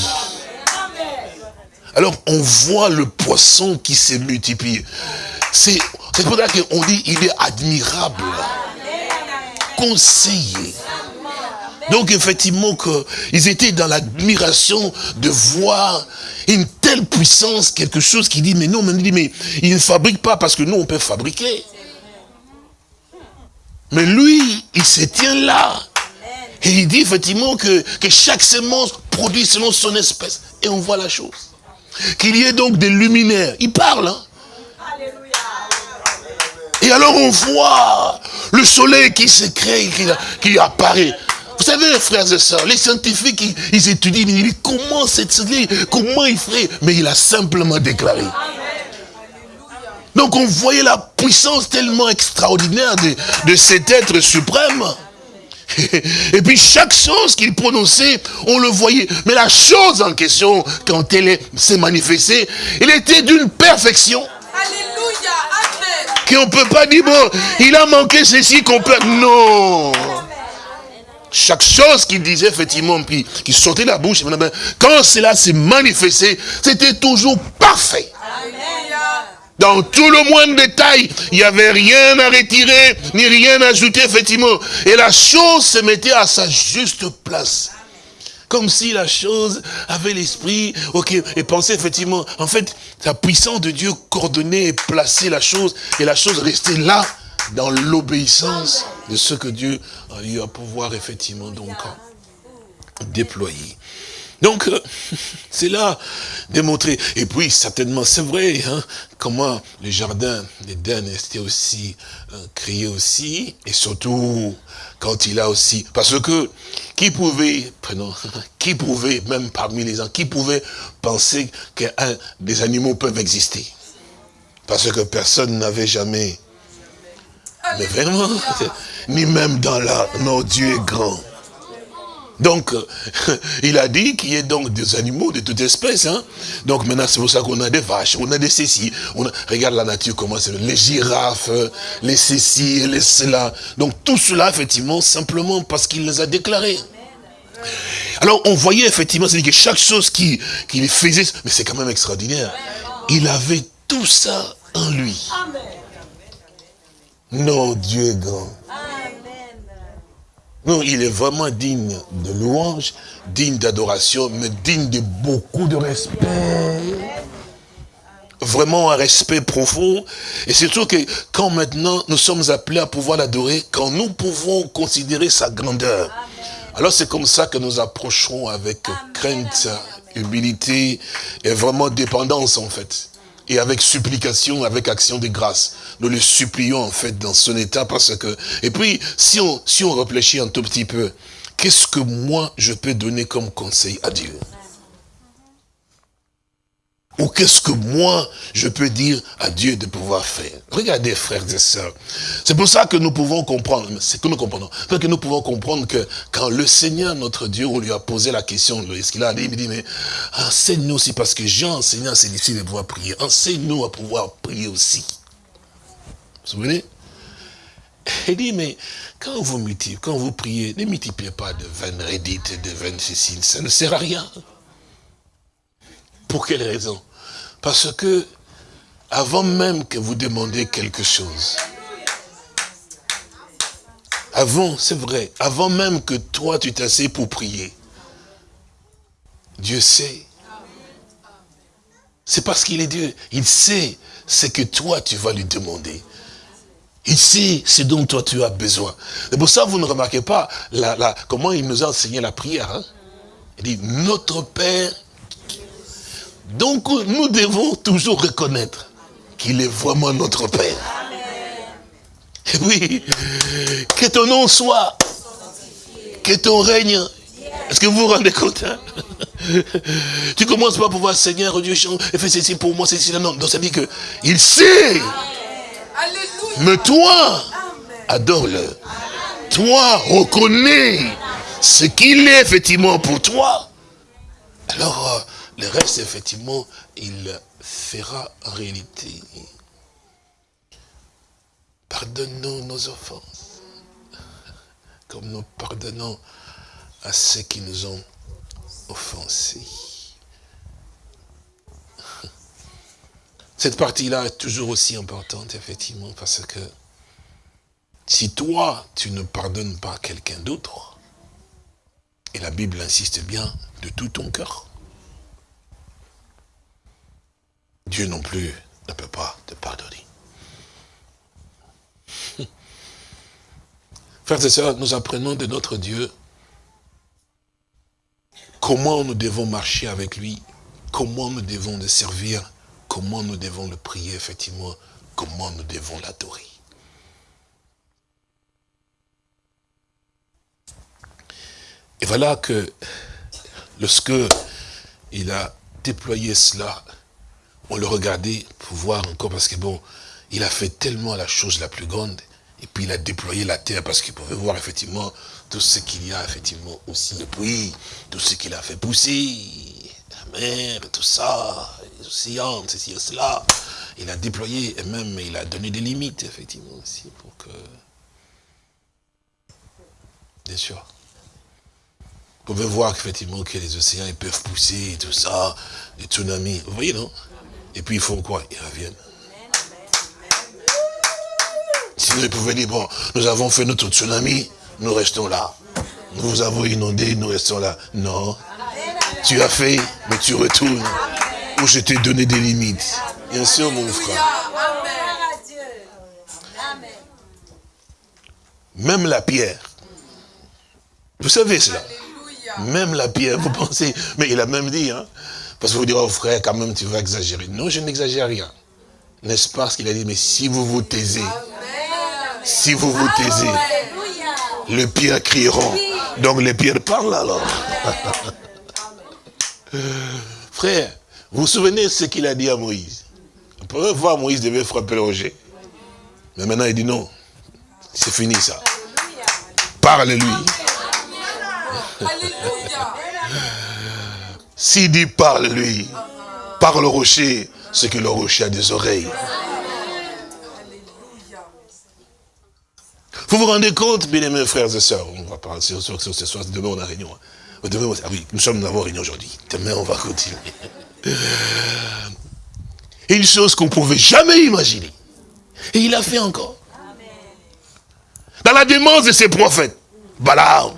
Alors on voit le poisson qui s'est multiplié. C'est pour ça qu'on dit il est admirable conseiller. Donc effectivement, ils étaient dans l'admiration de voir une telle puissance, quelque chose qui dit, mais non, mais, mais il ne fabrique pas parce que nous, on peut fabriquer. Mais lui, il se tient là. Et il dit effectivement que, que chaque semence produit selon son espèce. Et on voit la chose. Qu'il y ait donc des luminaires. Il parle. Hein? Et alors on voit le soleil qui se crée, qui, qui apparaît. Vous savez, frères et sœurs, les scientifiques, ils, étudient, ils disent comment cette comment il ferait? Mais il a simplement déclaré. Donc on voyait la puissance tellement extraordinaire de, de cet être suprême. Et puis chaque chose qu'il prononçait, on le voyait. Mais la chose en question, quand elle s'est manifestée, elle était d'une perfection. Alléluia, Amen. Qu'on ne peut pas dire, bon, il a manqué ceci qu'on peut... Non. Chaque chose qu'il disait, effectivement, puis qui sortait de la bouche, quand cela s'est manifesté, c'était toujours parfait. Dans tout le moindre détail, il n'y avait rien à retirer, ni rien à ajouter, effectivement. Et la chose se mettait à sa juste place. Comme si la chose avait l'esprit, ok, et pensait effectivement, en fait, la puissance de Dieu coordonnait et plaçait la chose, et la chose restait là, dans l'obéissance de ce que Dieu a eu à pouvoir effectivement donc déployer. Donc, euh, c'est là démontré. Et puis, certainement, c'est vrai, hein, comment le jardin d'Éden était aussi euh, créé aussi, et surtout quand il a aussi... Parce que, qui pouvait, prenons, qui pouvait, même parmi les gens, qui pouvait penser que des animaux peuvent exister? Parce que personne n'avait jamais... Mais vraiment, ni même dans la... Non, Dieu est grand. Donc, il a dit qu'il y ait donc des animaux de toute espèce. Hein. Donc maintenant, c'est pour ça qu'on a des vaches, on a des cécis. On Regarde la nature, comment c'est. Les girafes, les cécis, les cela. Donc tout cela, effectivement, simplement parce qu'il les a déclarés. Alors on voyait effectivement, c'est que chaque chose qu'il faisait, mais c'est quand même extraordinaire. Il avait tout ça en lui. Non, Dieu est grand. Non, il est vraiment digne de louange, digne d'adoration, mais digne de beaucoup de respect. Vraiment un respect profond. Et surtout que quand maintenant nous sommes appelés à pouvoir l'adorer, quand nous pouvons considérer sa grandeur, alors c'est comme ça que nous approcherons avec crainte, humilité et vraiment dépendance en fait et avec supplication, avec action de grâce. Nous le supplions en fait dans son état parce que... Et puis, si on, si on réfléchit un tout petit peu, qu'est-ce que moi je peux donner comme conseil à Dieu? Ou qu'est-ce que moi, je peux dire à Dieu de pouvoir faire? Regardez, frères et sœurs. C'est pour ça que nous pouvons comprendre, c'est que nous comprenons, que nous pouvons comprendre que quand le Seigneur, notre Dieu, on lui a posé la question, ce qu'il a dit, il dit, mais enseigne-nous aussi, parce que j'ai enseigné à ses disciples de pouvoir prier. Enseigne-nous à pouvoir prier aussi. Vous vous souvenez Il dit, mais quand vous multipliez, quand vous priez, ne multipliez pas de 20 rédites, de 20 ceci, ça ne sert à rien. Pour quelle raison? Parce que, avant même que vous demandiez quelque chose, avant, c'est vrai, avant même que toi tu t'assieds pour prier, Dieu sait. C'est parce qu'il est Dieu. Il sait ce que toi tu vas lui demander. Il sait ce dont toi tu as besoin. C'est pour ça vous ne remarquez pas la, comment il nous a enseigné la prière. Hein? Il dit, notre Père donc nous devons toujours reconnaître qu'il est vraiment notre Père. Oui, que ton nom soit, que ton règne. Est-ce que vous vous rendez compte hein? Tu commences pas à pouvoir, Seigneur Dieu, fais ceci pour moi, ceci, non. Donc ça dit que il sait. Mais toi, adore-le. Toi, reconnais ce qu'il est effectivement pour toi. Alors, euh, le reste, effectivement, il fera réalité. Pardonnons nos offenses, comme nous pardonnons à ceux qui nous ont offensés. Cette partie-là est toujours aussi importante, effectivement, parce que si toi, tu ne pardonnes pas quelqu'un d'autre, et la Bible insiste bien de tout ton cœur, Dieu non plus ne peut pas te pardonner. Frères et sœurs, nous apprenons de notre Dieu comment nous devons marcher avec lui, comment nous devons le servir, comment nous devons le prier, effectivement, comment nous devons l'adorer. Et voilà que lorsque il a déployé cela, on le regardait pour voir encore, parce que bon, il a fait tellement la chose la plus grande, et puis il a déployé la terre parce qu'il pouvait voir effectivement tout ce qu'il y a effectivement aussi. Et puis, tout ce qu'il a fait pousser, la mer, tout ça, les océans, ceci et cela. Il a déployé et même il a donné des limites effectivement aussi pour que... Bien sûr. Vous pouvez voir effectivement que les océans ils peuvent pousser, tout ça, les tsunamis. Vous voyez, non? Et puis ils font quoi? Ils reviennent. Sinon, ils pouvaient dire, bon, nous avons fait notre tsunami, nous restons là. Nous vous avons inondé, nous restons là. Non. Tu as fait, mais tu retournes. Où je t'ai donné des limites. Bien sûr, mon frère. Même la pierre. Vous savez cela. Même la pierre, vous pensez. Mais il a même dit, hein. Parce que vous direz, oh frère, quand même, tu vas exagérer. Non, je n'exagère rien. N'est-ce pas ce qu'il a dit? Mais si vous vous taisez, si vous vous taisez, les pierres crieront. Donc les pierres parlent alors. Frère, vous vous souvenez ce qu'il a dit à Moïse? La première fois, Moïse devait frapper le rocher. Mais maintenant, il dit non. C'est fini ça. Parle-lui. S'il dit parle-lui, parle au rocher, c'est que le rocher a des oreilles. Vous vous rendez compte, bien aimés frères et sœurs, on va parler sur, sur, ce soir, demain on a réunion. Hein. Demain, ah oui, nous sommes dans avons réunion aujourd'hui. Demain, on va continuer. Une chose qu'on ne pouvait jamais imaginer. Et il a fait encore. Dans la démence de ses prophètes. Balaam.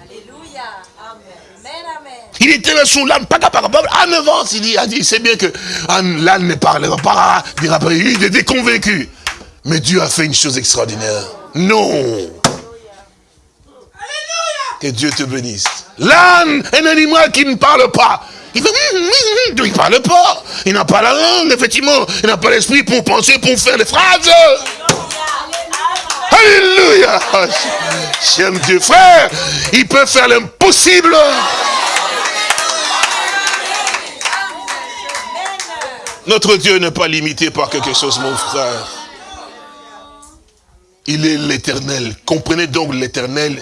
Il était là sous l'âne, pas capable. À 9 ans, il dit, dit c'est bien que l'âne ne parlera pas, il était convaincu. Mais Dieu a fait une chose extraordinaire. Non. Que Dieu te bénisse. L'âne, un animal qui ne parle pas. Il ne parle pas. Il n'a pas la langue, effectivement. Il n'a pas l'esprit pour penser, pour faire des phrases. Alléluia. J'aime Dieu. Frère, il peut faire l'impossible. Notre Dieu n'est pas limité par quelque chose, mon frère. Il est l'éternel. Comprenez donc l'éternel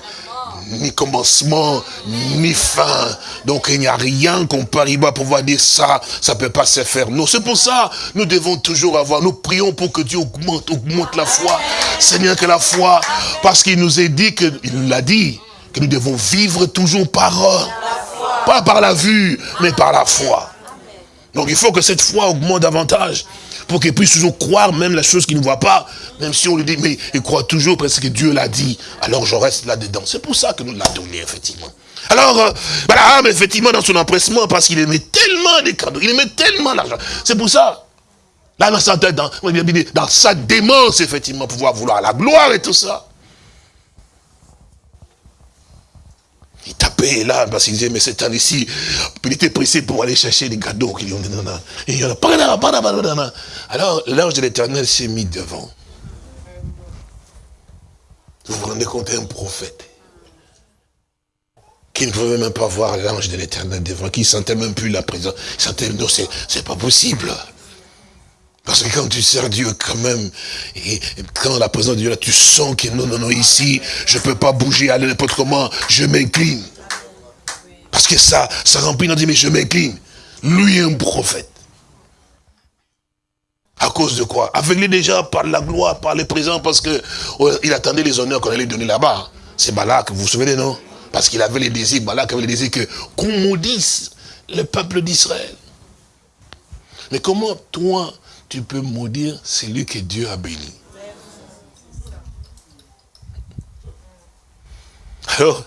ni commencement, ni fin. Donc il n'y a rien qu'on peut arriver à pouvoir dire ça, ça ne peut pas se faire. Non, c'est pour ça, nous devons toujours avoir, nous prions pour que Dieu augmente, augmente la foi. Seigneur, que la foi, parce qu'il nous est dit, que, il nous l'a dit, que nous devons vivre toujours par, pas par la vue, mais par la foi. Donc il faut que cette foi augmente davantage pour qu'il puisse toujours croire même la chose qu'il ne voit pas, même si on lui dit, mais il croit toujours parce que Dieu l'a dit, alors je reste là-dedans. C'est pour ça que nous l'a donné, effectivement. Alors, euh, mais effectivement, dans son empressement, parce qu'il aimait tellement les cadeaux, il aimait tellement l'argent. C'est pour ça, là, dans sa, dans, dans sa démence, effectivement, pouvoir vouloir la gloire et tout ça. Il tapait là, parce qu'il disait, mais cet temps ici, il était pressé pour aller chercher les cadeaux. Et il Alors, l'ange de l'éternel s'est mis devant. Vous vous rendez compte, un prophète qui ne pouvait même pas voir l'ange de l'éternel devant, qui ne sentait même plus la présence. Il sentait, non, c'est pas possible. Parce que quand tu sers Dieu quand même, et quand la présence de Dieu là, tu sens que non, non, non, ici, je ne peux pas bouger, aller n'importe comment, je m'incline. Parce que ça, ça remplit notre mais je m'incline. Lui est un prophète. À cause de quoi? Aveuglé déjà par la gloire, par les présents, parce que oh, il attendait les honneurs qu'on allait donner là-bas. C'est Balak, vous vous souvenez, non? Parce qu'il avait les désirs, Balak avait les désirs que qu'on maudisse le peuple d'Israël. Mais comment toi, tu peux maudire celui que Dieu a béni. Alors,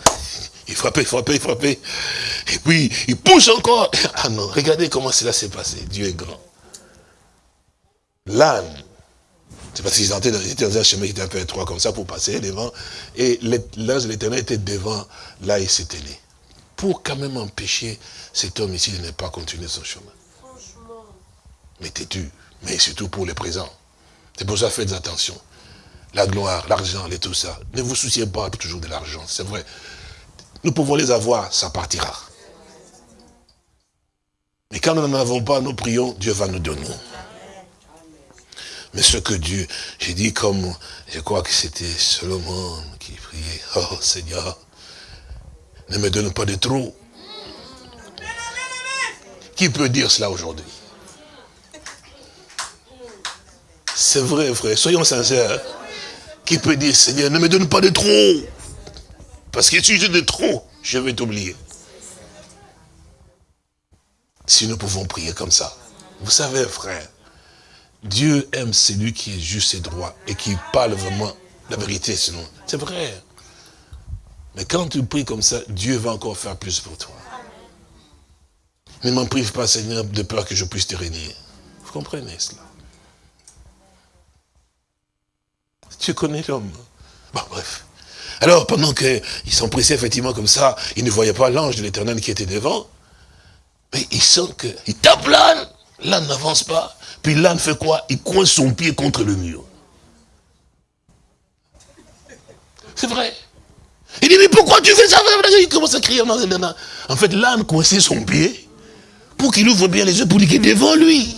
il frappait, il frappait, il frappait. Et puis, il pousse encore. Ah non, regardez comment cela s'est passé. Dieu est grand. L'âne C'est parce qu'ils étaient, dans un chemin qui était un peu étroit comme ça pour passer devant. Et l'ange de l'éternel était devant, là il s'était mis. Pour quand même empêcher cet homme ici de ne pas continuer son chemin. Mais têtu, mais surtout pour le présent. C'est pour ça faites attention. La gloire, l'argent et tout ça. Ne vous souciez pas toujours de l'argent, c'est vrai. Nous pouvons les avoir, ça partira. Mais quand nous n'en avons pas, nous prions, Dieu va nous donner. Mais ce que Dieu, j'ai dit comme, je crois que c'était Solomon qui priait, oh Seigneur, ne me donne pas de trop. Qui peut dire cela aujourd'hui? C'est vrai, frère, soyons sincères. Qui peut dire, Seigneur, ne me donne pas de trop Parce que si j'ai de trop, je vais t'oublier. Si nous pouvons prier comme ça. Vous savez, frère, Dieu aime celui qui est juste et droit et qui parle vraiment la vérité, sinon. C'est vrai. Mais quand tu pries comme ça, Dieu va encore faire plus pour toi. Ne m'en prive pas, Seigneur, de peur que je puisse te régner. Vous comprenez cela? Tu connais l'homme. Bon, bref. Alors, pendant qu'ils pressés, effectivement, comme ça, ils ne voyaient pas l'ange de l'éternel qui était devant. Mais ils sentent qu'il tape l'âne. L'âne n'avance pas. Puis l'âne fait quoi? Il coince son pied contre le mur. C'est vrai. Il dit, mais pourquoi tu fais ça? Il commence à crier. En fait, l'âne coinçait son pied pour qu'il ouvre bien les yeux, pour dire qu'il est devant lui.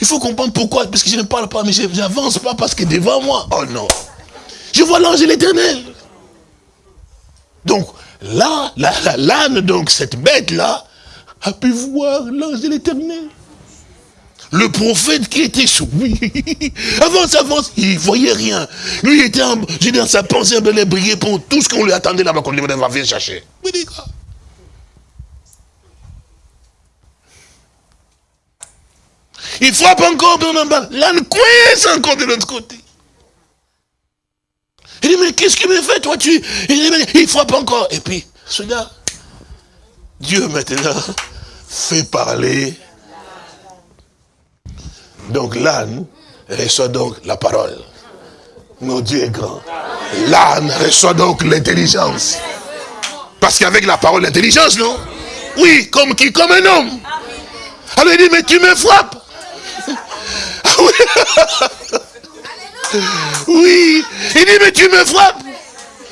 Il faut comprendre pourquoi. Parce que je ne parle pas, mais je n'avance pas parce est devant moi. Oh non. Je vois l'ange de l'éternel. Donc, là, l'âne, donc, cette bête-là, a pu voir l'ange de l'éternel. Le prophète qui était sous lui, avance, avance, il voyait rien. Lui était j'ai dans sa pensée, il briller pour tout ce qu'on lui attendait là-bas, qu'on lui venir chercher. Il frappe encore dans bas. L'âne coince encore de l'autre côté. Il dit, mais qu'est-ce qu'il me fait, toi, tu... Il dit, mais il frappe encore. Et puis, celui-là, Dieu maintenant fait parler donc l'âne reçoit donc la parole. Mon Dieu est grand. L'âne reçoit donc l'intelligence. Parce qu'avec la parole, l'intelligence, non? Oui, comme qui? Comme un homme. Alors il dit, mais tu me frappes. Oui. Il dit, mais tu me frappes.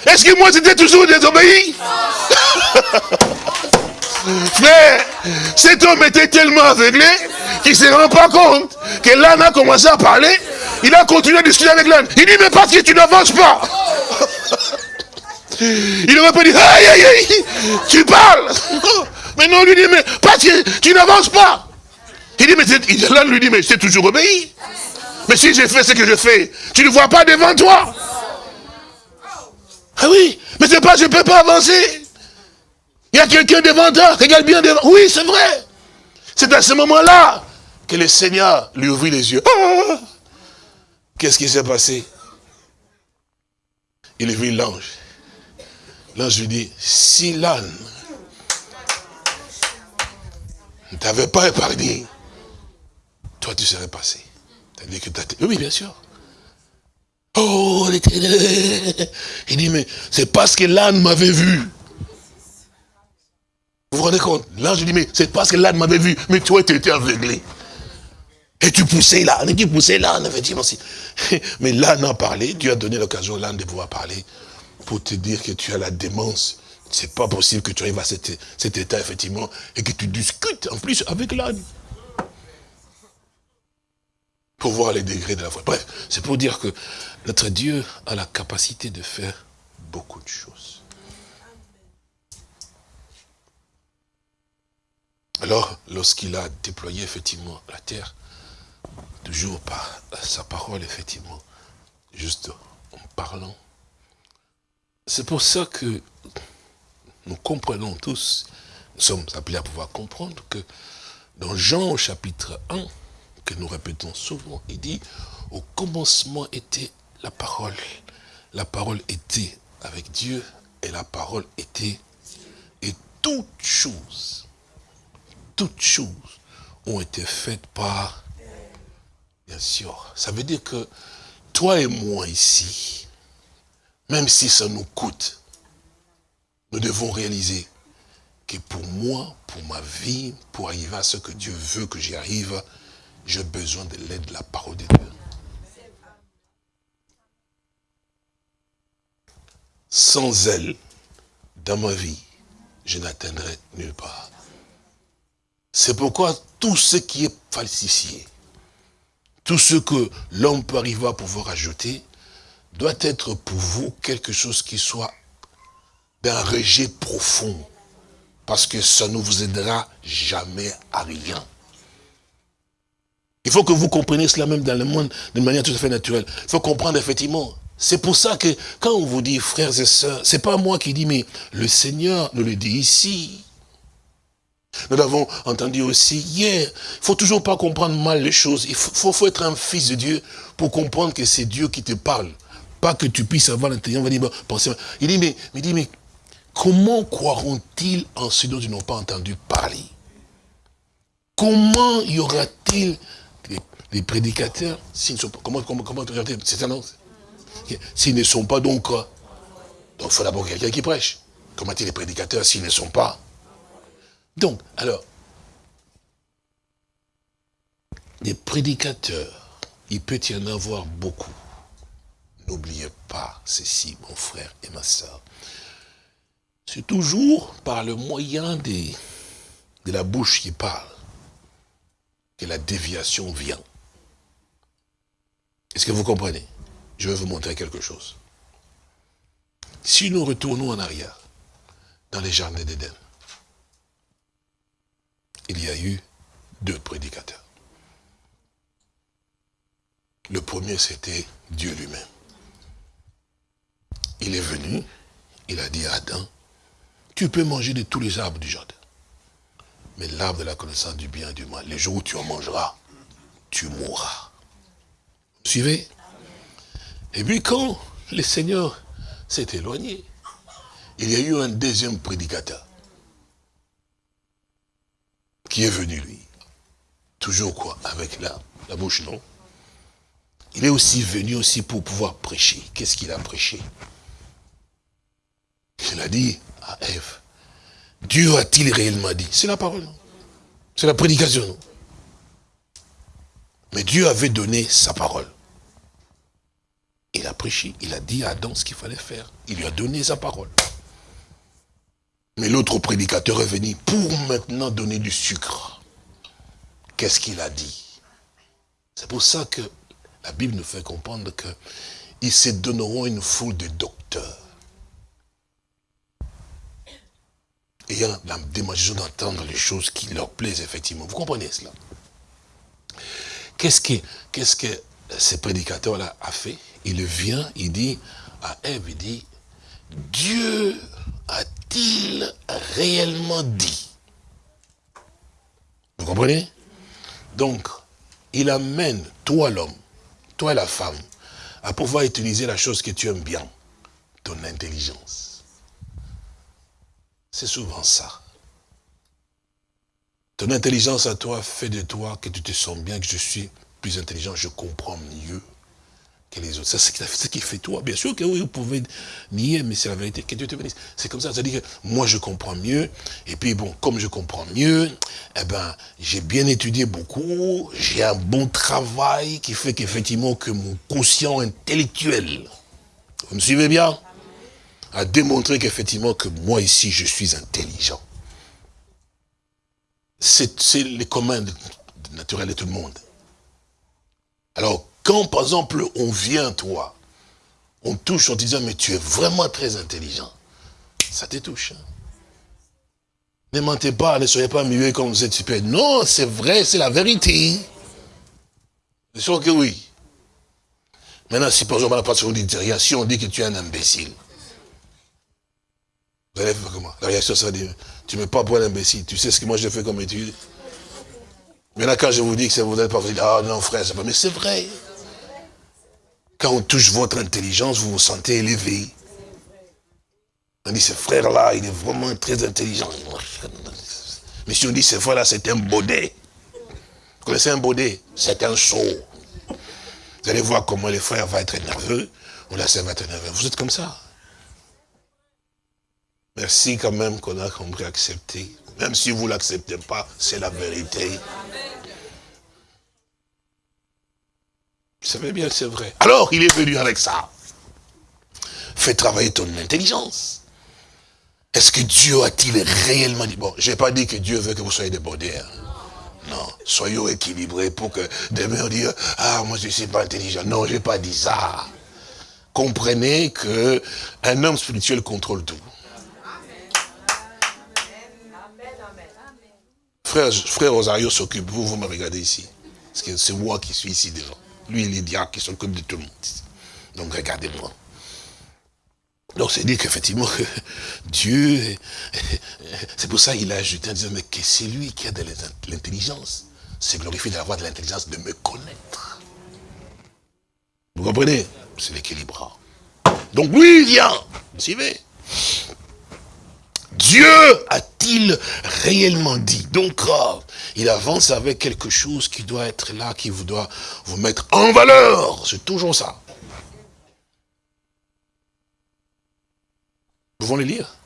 Est-ce que moi c'était toujours désobéi Frère, cet homme était tellement aveuglé qu'il ne se rend pas compte que l'âne a commencé à parler. Il a continué à discuter avec l'âne. Il dit, mais parce que tu n'avances pas. Il aurait pas dit, aïe, aïe, aïe, tu parles. Mais non, lui dit, mais parce que tu n'avances pas. Il dit, mais l'âne lui dit, mais c'est toujours obéi. Mais si j'ai fait ce que je fais, tu ne vois pas devant toi. Ah oui, mais c'est pas, je ne peux pas avancer. Il y a quelqu'un devant toi, regarde bien devant. Oui, c'est vrai. C'est à ce moment-là que le Seigneur lui ouvrit les yeux. Ah! Qu'est-ce qui s'est passé? Il vit l'ange. L'ange lui dit, si l'âne ne t'avait pas épargné, toi tu serais passé. Oui, bien sûr. Oh, l'éternel Il dit, mais c'est parce que l'âne m'avait vu. Vous vous rendez compte? L'ange dit, mais c'est parce que l'âne m'avait vu, mais toi, tu étais aveuglé. Et tu poussais l'âne, tu poussais l'âne, effectivement. Mais l'âne a parlé, Dieu a donné l'occasion à l'âne de pouvoir parler pour te dire que tu as la démence. C'est pas possible que tu arrives à cet, cet état, effectivement, et que tu discutes en plus avec l'âne. Pour voir les degrés de la foi. Bref, c'est pour dire que notre Dieu a la capacité de faire beaucoup de choses. Alors, lorsqu'il a déployé effectivement la terre, toujours par sa parole, effectivement, juste en parlant, c'est pour ça que nous comprenons tous, nous sommes appelés à pouvoir comprendre que dans Jean au chapitre 1, que nous répétons souvent, il dit, au commencement était la parole. La parole était avec Dieu et la parole était et toutes choses toutes choses ont été faites par... Bien sûr. Ça veut dire que toi et moi ici, même si ça nous coûte, nous devons réaliser que pour moi, pour ma vie, pour arriver à ce que Dieu veut que j'y arrive, j'ai besoin de l'aide de la parole de Dieu. Sans elle, dans ma vie, je n'atteindrai nulle part. C'est pourquoi tout ce qui est falsifié, tout ce que l'homme peut arriver à pouvoir ajouter, doit être pour vous quelque chose qui soit d'un rejet profond. Parce que ça ne vous aidera jamais à rien. Il faut que vous compreniez cela même dans le monde d'une manière tout à fait naturelle. Il faut comprendre effectivement. C'est pour ça que quand on vous dit frères et sœurs, c'est pas moi qui dis, mais le Seigneur nous le dit ici. Nous l'avons entendu aussi hier. Il faut toujours pas comprendre mal les choses. Il faut, faut, être un fils de Dieu pour comprendre que c'est Dieu qui te parle. Pas que tu puisses avoir l'intérieur. Il dit, mais, il dit, mais comment croiront-ils en ce dont ils n'ont pas entendu parler? Comment y aura-t-il des, prédicateurs s'ils ne sont pas, comment, comment, comment c'est un S'ils ne sont pas donc, donc il faut d'abord quelqu'un qui prêche. Comment est-il les prédicateurs s'ils ne sont pas? Donc, alors, des prédicateurs, il peut y en avoir beaucoup. N'oubliez pas ceci, mon frère et ma soeur. C'est toujours par le moyen de la bouche qui parle que la déviation vient. Est-ce que vous comprenez? Je vais vous montrer quelque chose. Si nous retournons en arrière, dans les jardins d'Éden, il y a eu deux prédicateurs. Le premier, c'était Dieu lui-même. Il est venu, il a dit à Adam, tu peux manger de tous les arbres du jardin. Mais l'arbre de la connaissance du bien et du mal, les jours où tu en mangeras, tu mourras. Suivez Et puis quand le Seigneur s'est éloigné, il y a eu un deuxième prédicateur qui est venu, lui. Toujours quoi Avec la, la bouche, non? Il est aussi venu aussi pour pouvoir prêcher. Qu'est-ce qu'il a prêché? Il a dit à Ève, Dieu a-t-il réellement dit? C'est la parole, C'est la prédication, non? Mais Dieu avait donné sa parole. Il a prêché, il a dit à Adam ce qu'il fallait faire. Il lui a donné sa parole. Mais l'autre prédicateur est venu pour maintenant donner du sucre. Qu'est-ce qu'il a dit? C'est pour ça que la Bible nous fait comprendre qu'ils se donneront une foule de docteurs. Ayant la démonstration d'entendre les choses qui leur plaisent effectivement. Vous comprenez cela? Qu'est-ce que, qu'est-ce que ce prédicateur-là a fait Il vient, il dit à Ève, il dit, Dieu a-t-il réellement dit? Vous comprenez? Donc, il amène, toi l'homme, toi la femme, à pouvoir utiliser la chose que tu aimes bien, ton intelligence. C'est souvent ça. Ton intelligence à toi fait de toi que tu te sens bien, que je suis plus intelligent, je comprends mieux que les autres. C'est ce qui fait toi. Bien sûr que oui, vous pouvez nier, mais c'est la vérité. Que Dieu te bénisse. C'est comme ça. C'est-à-dire que moi, je comprends mieux. Et puis, bon, comme je comprends mieux, eh ben, j'ai bien étudié beaucoup. J'ai un bon travail qui fait qu'effectivement, que mon conscient intellectuel, vous me suivez bien A démontré qu'effectivement, que moi ici, je suis intelligent. C'est les communs naturels de tout le monde. Alors, quand, par exemple, on vient, toi, on touche en disant, mais tu es vraiment très intelligent, ça te touche. Hein. Ne mentez pas, ne soyez pas muets comme vous êtes super. Non, c'est vrai, c'est la vérité. C'est sûr que oui. Maintenant, si par exemple, la on dit si on dit que tu es un imbécile, vous allez faire comment? La réaction sera dire, tu ne mets pas pour un imbécile, tu sais ce que moi j'ai fait comme étude? Maintenant, quand je vous dis que c'est vous n'êtes pas, vous dites, ah non frère, c'est pas, mais c'est vrai. Quand on touche votre intelligence, vous vous sentez élevé. On dit, ce frère-là, il est vraiment très intelligent. Mais si on dit, ce frère-là, c'est un baudet. Vous connaissez un baudet? C'est un saut. Vous allez voir comment les frères vont être nerveux, ou la sœur va être nerveuse. Vous êtes comme ça. Merci quand même qu'on a compris accepter. Même si vous ne l'acceptez pas, c'est la vérité. Vous savez bien, c'est vrai. Alors, il est venu avec ça. Fais travailler ton intelligence. Est-ce que Dieu a-t-il réellement dit? Bon, je n'ai pas dit que Dieu veut que vous soyez débordés. Hein. Non, soyons équilibrés pour que demain on dise, ah, moi je ne suis pas intelligent. Non, je n'ai pas dit ça. Comprenez que un homme spirituel contrôle tout. Frère, Rosario s'occupe, vous, vous me regardez ici. C'est moi qui suis ici devant. Lui, il est diable qui s'occupe de tout le monde. Donc regardez-moi. Donc c'est dire qu'effectivement, Dieu, c'est pour ça qu'il a ajouté en disant, mais que c'est lui qui a de l'intelligence. C'est glorifié d'avoir de l'intelligence de me connaître. Vous comprenez? C'est l'équilibre. Donc lui, il vient. Vous suivez? Dieu a-t-il réellement dit Donc, euh, il avance avec quelque chose qui doit être là, qui vous doit vous mettre en valeur. C'est toujours ça. Nous pouvons les lire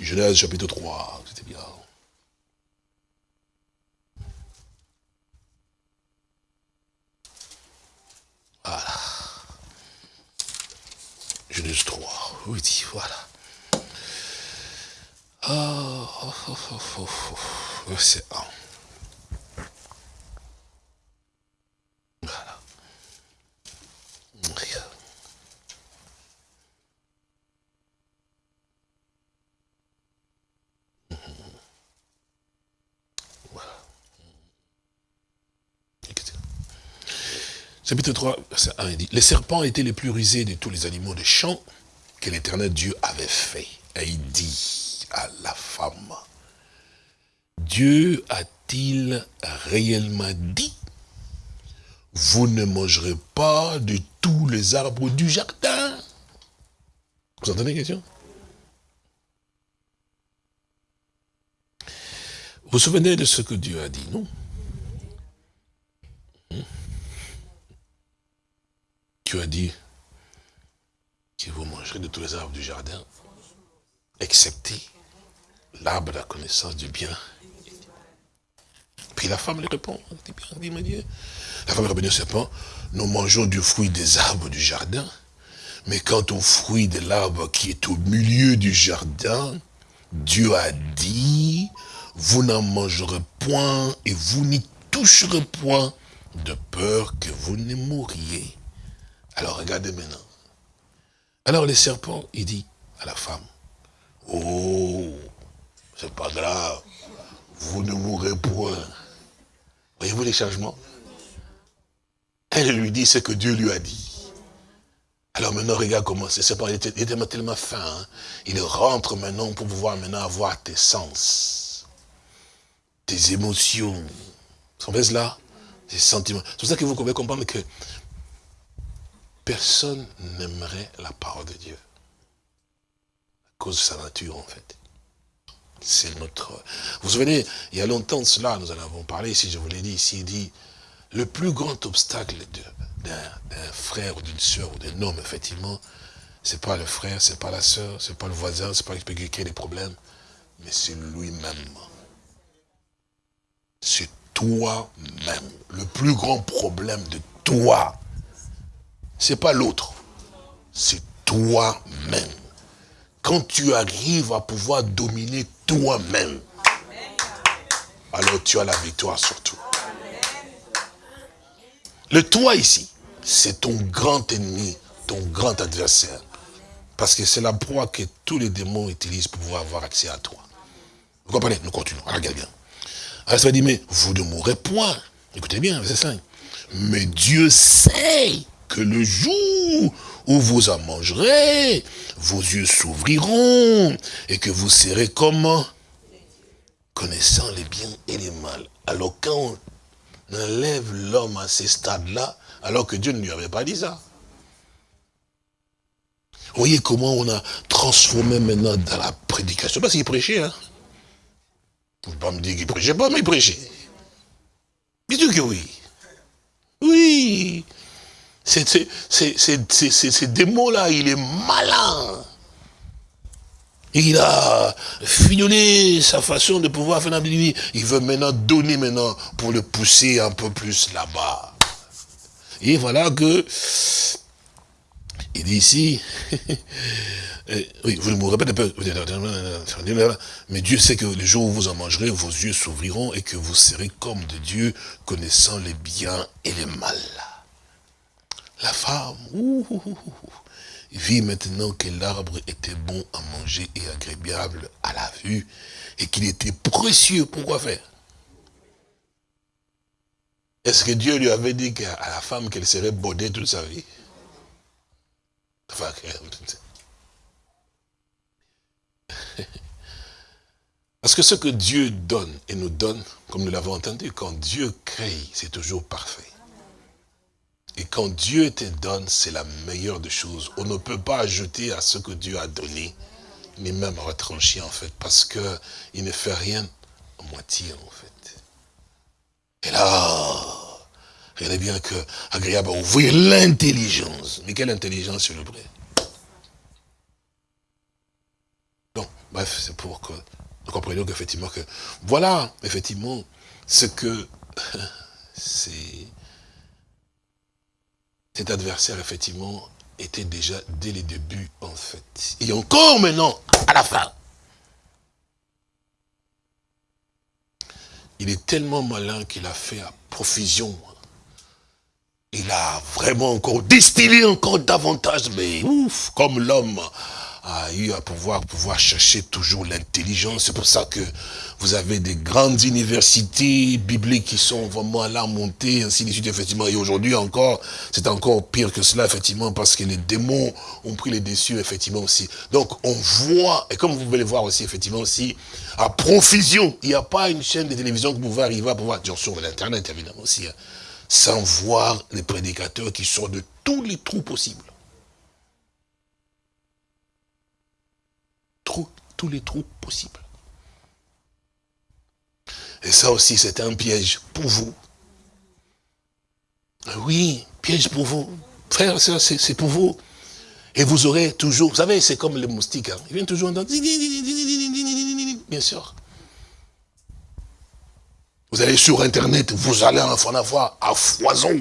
Genèse chapitre 3, c'était bien. Voilà. Genèse 3, oui, voilà. Oh, oh, oh, oh, oh, oh. verset 1. Voilà. Voilà. Chapitre 3, verset 1, il dit, les serpents étaient les plus rusés de tous les animaux de champ que l'éternel Dieu avait fait. Et il dit, la femme. Dieu a-t-il réellement dit Vous ne mangerez pas de tous les arbres du jardin? Vous entendez la question? Vous vous souvenez de ce que Dieu a dit, non? Hmm? Dieu a dit que vous mangerez de tous les arbres du jardin, excepté l'arbre de la connaissance du bien. Puis la femme lui répond, dit, Dieu. La femme répond au serpent, nous mangeons du fruit des arbres du jardin, mais quant au fruit de l'arbre qui est au milieu du jardin, Dieu a dit, vous n'en mangerez point et vous n'y toucherez point, de peur que vous ne mouriez. Alors regardez maintenant. Alors le serpent, il dit à la femme, oh, c'est pas grave. Vous ne mourrez point. Voyez-vous les changements? Elle lui dit ce que Dieu lui a dit. Alors maintenant, regarde comment c'est. Il était, il était tellement fin. Hein. Il rentre maintenant pour pouvoir maintenant avoir tes sens, tes émotions. Vous savez là Tes sentiments. C'est pour ça que vous pouvez comprendre que personne n'aimerait la parole de Dieu. À cause de sa nature, en fait. C'est notre... Vous vous souvenez, il y a longtemps de cela, nous en avons parlé, si je vous l'ai dit ici, il dit, le plus grand obstacle d'un frère ou d'une soeur ou d'un homme, effectivement, c'est pas le frère, c'est pas la soeur, c'est pas le voisin, c'est pas quelqu'un qui a des problèmes, mais c'est lui-même. C'est toi-même. Le plus grand problème de toi, c'est pas l'autre, c'est toi-même quand tu arrives à pouvoir dominer toi-même, alors tu as la victoire sur tout. Le toi ici, c'est ton grand ennemi, ton grand adversaire. Parce que c'est la proie que tous les démons utilisent pour pouvoir avoir accès à toi. Vous comprenez? Nous continuons. Regardez bien. Alors ça dit, mais vous ne mourrez point. Écoutez bien, c'est ça. Mais Dieu sait que le jour où vous en mangerez, vos yeux s'ouvriront, et que vous serez comment Connaissant les biens et les mal. Alors quand on enlève l'homme à ces stades-là, alors que Dieu ne lui avait pas dit ça. Vous voyez comment on a transformé maintenant dans la prédication. Parce qu'il prêchait, hein. Vous ne pouvez pas me dire qu'il prêchait pas, mais il prêchait. Bien que oui? Oui. Ces démons-là, il est malin. Il a fignolé sa façon de pouvoir faire Il veut maintenant donner maintenant pour le pousser un peu plus là-bas. Et voilà que, il dit ici, oui, vous me répétez un peu, mais Dieu sait que le jour où vous en mangerez, vos yeux s'ouvriront et que vous serez comme de Dieu, connaissant les biens et les mal. La femme, vit maintenant que l'arbre était bon à manger et agréable à la vue, et qu'il était précieux. Pourquoi faire Est-ce que Dieu lui avait dit à la femme qu'elle serait bodée toute sa vie Parce que ce que Dieu donne et nous donne, comme nous l'avons entendu, quand Dieu crée, c'est toujours parfait. Et quand Dieu te donne, c'est la meilleure des choses. On ne peut pas ajouter à ce que Dieu a donné, ni même retrancher en fait, parce que il ne fait rien à moitié en fait. Et là, regardez bien que agréable à ouvrir l'intelligence. Mais quelle intelligence, s'il vous plaît Bon, bref, c'est pour que nous comprenions qu'effectivement que, voilà, effectivement, ce que c'est cet adversaire, effectivement, était déjà dès les débuts, en fait. Et encore maintenant, à la fin. Il est tellement malin qu'il a fait à profusion. Il a vraiment encore distillé encore davantage, mais ouf, comme l'homme a eu à pouvoir, pouvoir chercher toujours l'intelligence. C'est pour ça que vous avez des grandes universités bibliques qui sont vraiment là montées, ainsi de suite, effectivement. Et aujourd'hui encore, c'est encore pire que cela, effectivement, parce que les démons ont pris les dessus, effectivement, aussi. Donc, on voit, et comme vous pouvez le voir aussi, effectivement, aussi, à profusion, il n'y a pas une chaîne de télévision que vous pouvez arriver à pouvoir, dire sur l'Internet, évidemment, aussi, hein, sans voir les prédicateurs qui sortent de tous les trous possibles. Tous les trous possibles. Et ça aussi, c'est un piège pour vous. Oui, piège pour vous. Frère, c'est pour vous. Et vous aurez toujours, vous savez, c'est comme les moustiques. Hein. Ils viennent toujours entendre. Bien sûr. Vous allez sur Internet, vous allez en avoir à foison.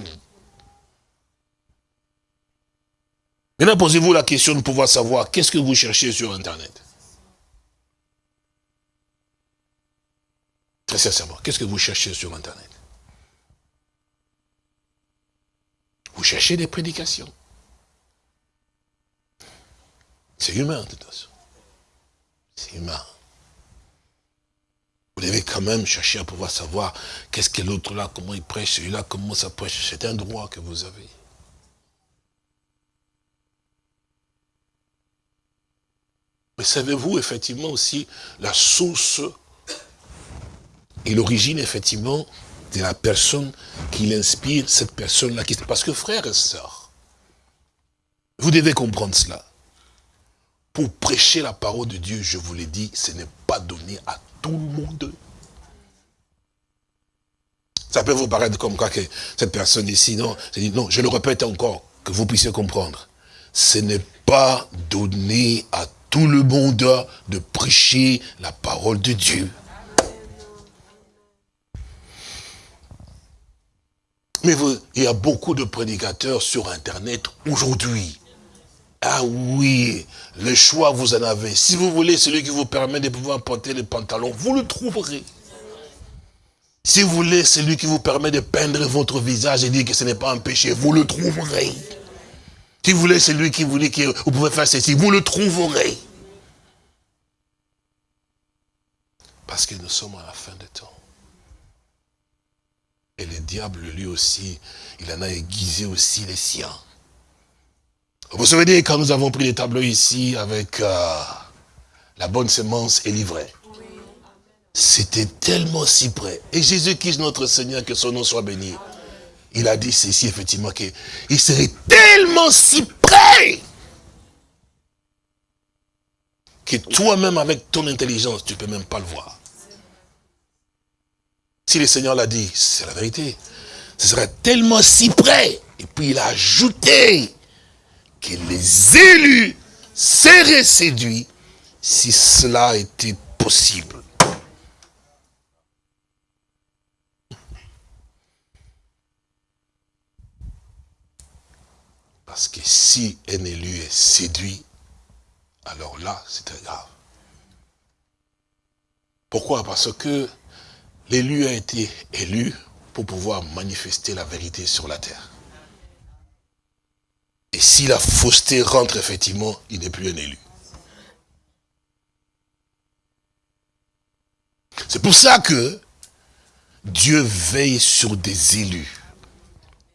Maintenant, posez-vous la question de pouvoir savoir qu'est-ce que vous cherchez sur Internet. Très sincèrement, qu'est-ce que vous cherchez sur Internet? Vous cherchez des prédications. C'est humain, de toute façon. C'est humain. Vous devez quand même chercher à pouvoir savoir qu'est-ce que l'autre là, comment il prêche, celui-là, comment ça prêche. C'est un droit que vous avez. Mais savez-vous effectivement aussi la source et l'origine, effectivement, de la personne qui l'inspire, cette personne-là. Parce que frère et sœurs, vous devez comprendre cela. Pour prêcher la parole de Dieu, je vous l'ai dit, ce n'est pas donné à tout le monde. Ça peut vous paraître comme quoi que cette personne ici, non, non, je le répète encore, que vous puissiez comprendre. Ce n'est pas donné à tout le monde de prêcher la parole de Dieu. Mais il y a beaucoup de prédicateurs sur Internet aujourd'hui. Ah oui, le choix vous en avez. Si vous voulez celui qui vous permet de pouvoir porter les pantalons, vous le trouverez. Si vous voulez celui qui vous permet de peindre votre visage et dire que ce n'est pas un péché, vous le trouverez. Si vous voulez celui qui vous dit que vous pouvez faire ceci, vous le trouverez. Parce que nous sommes à la fin des temps. Et le diable, lui aussi, il en a aiguisé aussi les siens. Vous vous souvenez quand nous avons pris les tableaux ici avec euh, la bonne semence et l'ivraie C'était tellement si près. Et Jésus-Christ, notre Seigneur, que son nom soit béni, il a dit ceci, effectivement, qu'il serait tellement si près que toi-même, avec ton intelligence, tu ne peux même pas le voir. Si le Seigneur l'a dit, c'est la vérité. ce serait tellement si près. Et puis il a ajouté que les élus seraient séduits si cela était possible. Parce que si un élu est séduit, alors là, c'est très grave. Pourquoi? Parce que l'élu a été élu pour pouvoir manifester la vérité sur la terre. Et si la fausseté rentre effectivement, il n'est plus un élu. C'est pour ça que Dieu veille sur des élus.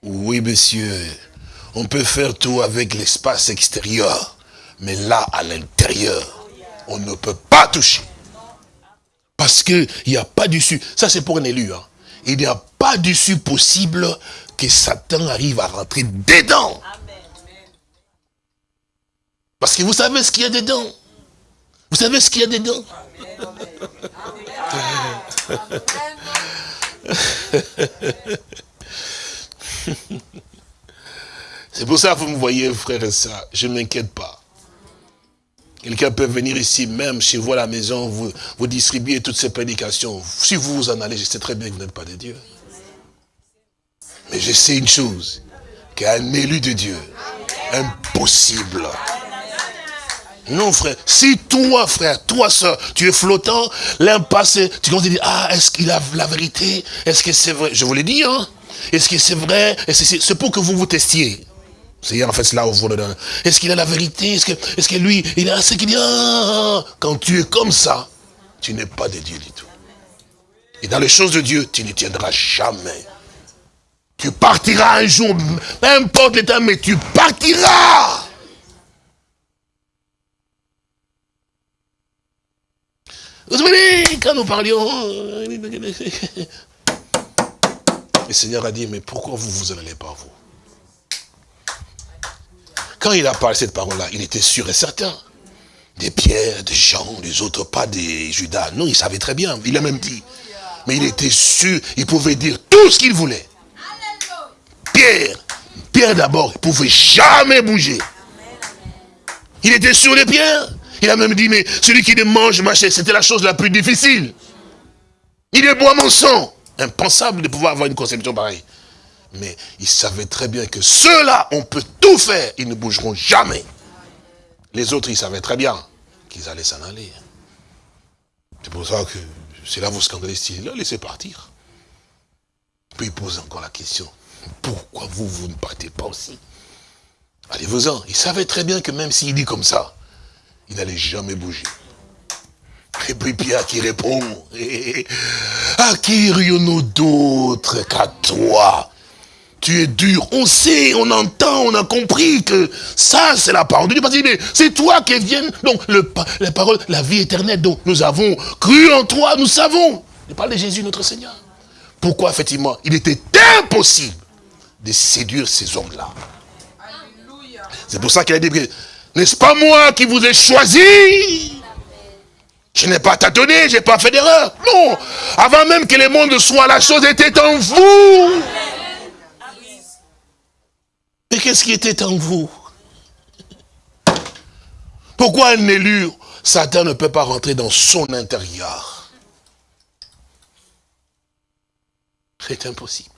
Oui, monsieur, on peut faire tout avec l'espace extérieur, mais là, à l'intérieur, on ne peut pas toucher. Parce qu'il n'y a pas d'issue. Ça, c'est pour un élu. Hein. Il n'y a pas d'issue possible que Satan arrive à rentrer dedans. Parce que vous savez ce qu'il y a dedans. Vous savez ce qu'il y a dedans. C'est pour ça que vous me voyez, frère et ça, je ne m'inquiète pas. Quelqu'un peut venir ici, même chez vous à la maison, vous, vous distribuer toutes ces prédications. Si vous vous en allez, je sais très bien que vous n'êtes pas de Dieu. Mais je sais une chose, qu'un élu de Dieu, impossible. Non, frère. Si toi, frère, toi, soeur, tu es flottant, l'un passe, tu commences à dire, ah, est-ce qu'il a la vérité? Est-ce que c'est vrai? Je vous l'ai dit, hein Est-ce que c'est vrai? C'est pour que vous vous testiez. C'est en fait là où vous Est-ce qu'il a la vérité? Est-ce que, est que lui, il a ce qu'il dit ah. Quand tu es comme ça, tu n'es pas de Dieu du tout. Et dans les choses de Dieu, tu ne tiendras jamais. Tu partiras un jour, peu importe l'état, mais tu partiras. Vous savez, quand nous parlions, le Seigneur a dit, mais pourquoi vous vous en allez pas, vous? Quand il a parlé cette parole-là, il était sûr et certain. Des pierres, des gens, des autres, pas des Judas. Non, il savait très bien. Il a même dit. Mais il était sûr, il pouvait dire tout ce qu'il voulait. Pierre, Pierre d'abord, il ne pouvait jamais bouger. Il était sûr des pierres. Il a même dit, mais celui qui ne mange ma c'était la chose la plus difficile. Il est boit mon sang. Impensable de pouvoir avoir une conception pareille. Mais il savait très bien que ceux-là, on peut tout faire, ils ne bougeront jamais. Les autres, ils savaient très bien qu'ils allaient s'en aller. C'est pour ça que c'est là vous scandalisez, là, laissez partir. Puis il pose encore la question, pourquoi vous, vous ne partez pas aussi? Allez-vous-en. Il savait très bien que même s'il dit comme ça, il n'allait jamais bouger. Et puis Pierre qui répond, à qui irions-nous d'autres qu'à toi? Tu es dur. On sait, on entend, on a compris que ça, c'est la parole de Dieu. Parce que c'est toi qui viens, donc le, la parole, la vie éternelle. Donc nous avons cru en toi, nous savons. Je parle de Jésus, notre Seigneur. Pourquoi, effectivement, il était impossible de séduire ces hommes-là? C'est pour ça qu'il a dit, n'est-ce pas moi qui vous ai choisi? Je n'ai pas tâtonné, je n'ai pas fait d'erreur. Non, avant même que le monde soit, la chose était en vous. Mais qu'est-ce qui était en vous? Pourquoi un élu, Satan ne peut pas rentrer dans son intérieur? C'est impossible.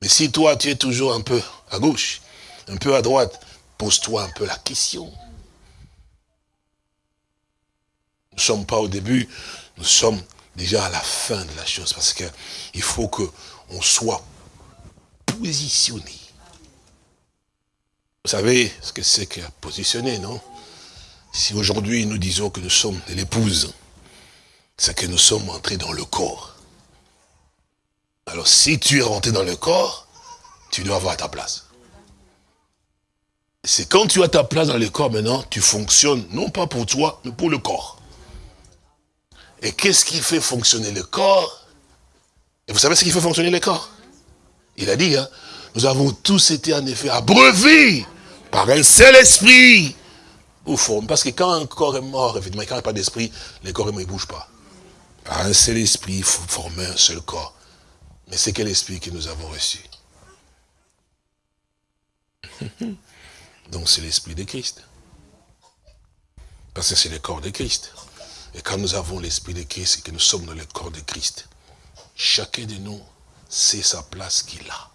Mais si toi, tu es toujours un peu à gauche, un peu à droite, pose-toi un peu la question. Nous ne sommes pas au début, nous sommes déjà à la fin de la chose, parce qu'il faut qu'on soit positionner. Vous savez ce que c'est que positionner, non? Si aujourd'hui nous disons que nous sommes de l'épouse, c'est que nous sommes entrés dans le corps. Alors si tu es rentré dans le corps, tu dois avoir ta place. C'est quand tu as ta place dans le corps maintenant, tu fonctionnes non pas pour toi, mais pour le corps. Et qu'est-ce qui fait fonctionner le corps? Et vous savez ce qui fait fonctionner le corps? Il a dit, hein, nous avons tous été en effet abreuvés par un seul esprit. Parce que quand un corps est mort, effectivement, quand il n'y a pas d'esprit, les corps ne bougent pas. Par un seul esprit, il faut former un seul corps. Mais c'est quel esprit que nous avons reçu? Donc c'est l'esprit de Christ. Parce que c'est le corps de Christ. Et quand nous avons l'esprit de Christ et que nous sommes dans le corps de Christ, chacun de nous sait sa place qu'il a.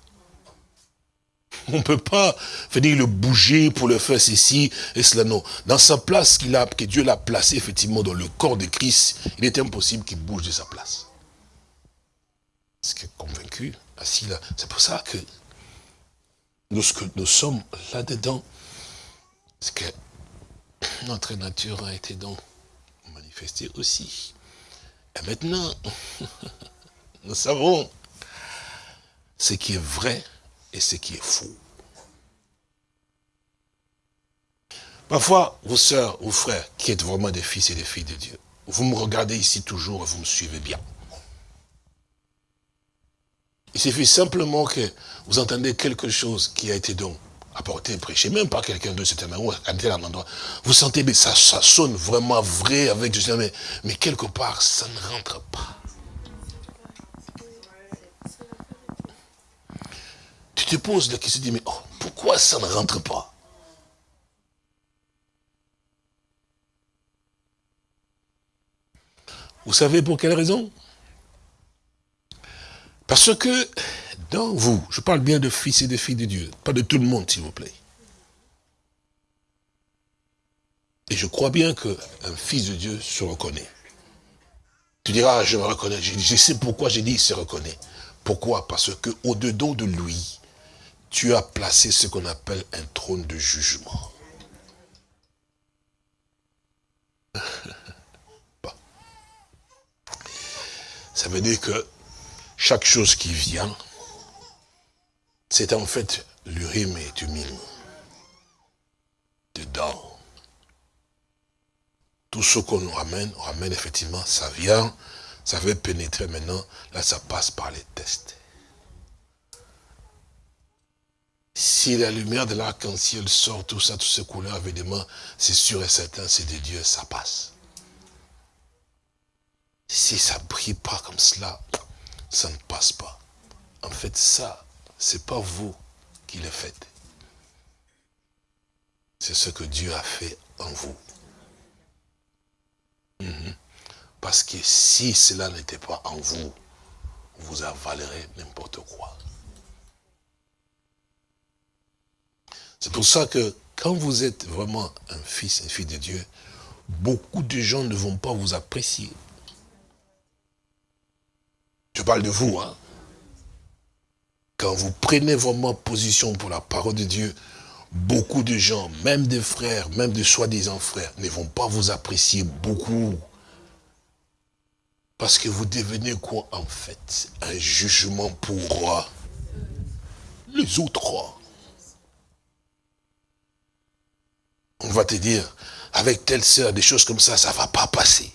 On ne peut pas venir le bouger pour le faire ceci et cela, non. Dans sa place qu'il a, que Dieu l'a placé effectivement dans le corps de Christ, il est impossible qu'il bouge de sa place. Est-ce que convaincu, assis là, c'est pour ça que nous, ce que nous sommes là-dedans, c'est que notre nature a été donc manifestée aussi? Et maintenant, nous savons ce qui est vrai et ce qui est faux. Parfois, vos sœurs, vos frères, qui êtes vraiment des fils et des filles de Dieu, vous me regardez ici toujours et vous me suivez bien. Il suffit simplement que vous entendez quelque chose qui a été donc apporté, prêché, même pas quelqu'un de manière, ou à tel endroit. Vous sentez, mais ça, sonne vraiment vrai avec mais, mais quelque part, ça ne rentre pas. Tu te poses la question, dis, mais oh, pourquoi ça ne rentre pas? Vous savez pour quelle raison? Parce que dans vous, je parle bien de fils et de filles de Dieu, pas de tout le monde s'il vous plaît. Et je crois bien qu'un fils de Dieu se reconnaît. Tu diras, je me reconnais. Je, sais pourquoi j'ai dit se reconnaît. Pourquoi? Parce que au-dedans de lui, tu as placé ce qu'on appelle un trône de jugement. Ça veut dire que chaque chose qui vient, c'est en fait l'urim et tumim. Dedans. Tout ce qu'on ramène, on ramène effectivement, ça vient, ça veut pénétrer maintenant, là ça passe par les tests. Si la lumière de l'arc-en-ciel sort, tout ça, toutes ces couleurs, évidemment, c'est sûr et certain, c'est de Dieu, ça passe. Si ça ne brille pas comme cela, ça ne passe pas. En fait, ça, c'est pas vous qui le faites. C'est ce que Dieu a fait en vous. Mhm. Parce que si cela n'était pas en vous, vous avalerez n'importe quoi. C'est pour ça que quand vous êtes vraiment un fils, une fille de Dieu, beaucoup de gens ne vont pas vous apprécier. Je parle de vous, hein quand vous prenez vraiment position pour la parole de Dieu, beaucoup de gens, même des frères, même des soi-disant frères, ne vont pas vous apprécier beaucoup. Parce que vous devenez quoi en fait? Un jugement pour les autres. On va te dire, avec telle sœur, des choses comme ça, ça ne va pas passer.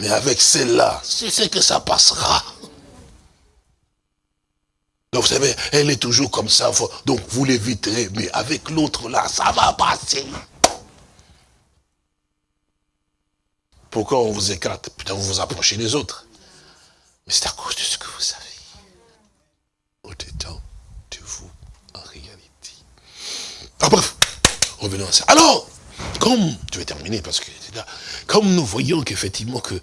Mais avec celle-là, c'est ce que ça passera. Donc vous savez, elle est toujours comme ça, donc vous l'éviterez, mais avec l'autre là, ça va passer. Pourquoi on vous écarte Putain, vous vous approchez des autres. Mais c'est à cause de ce que vous savez. Au-dedans de vous, en réalité. Ah bref, revenons à ça. Alors, comme, je vais terminer parce que là, comme nous voyons qu'effectivement que,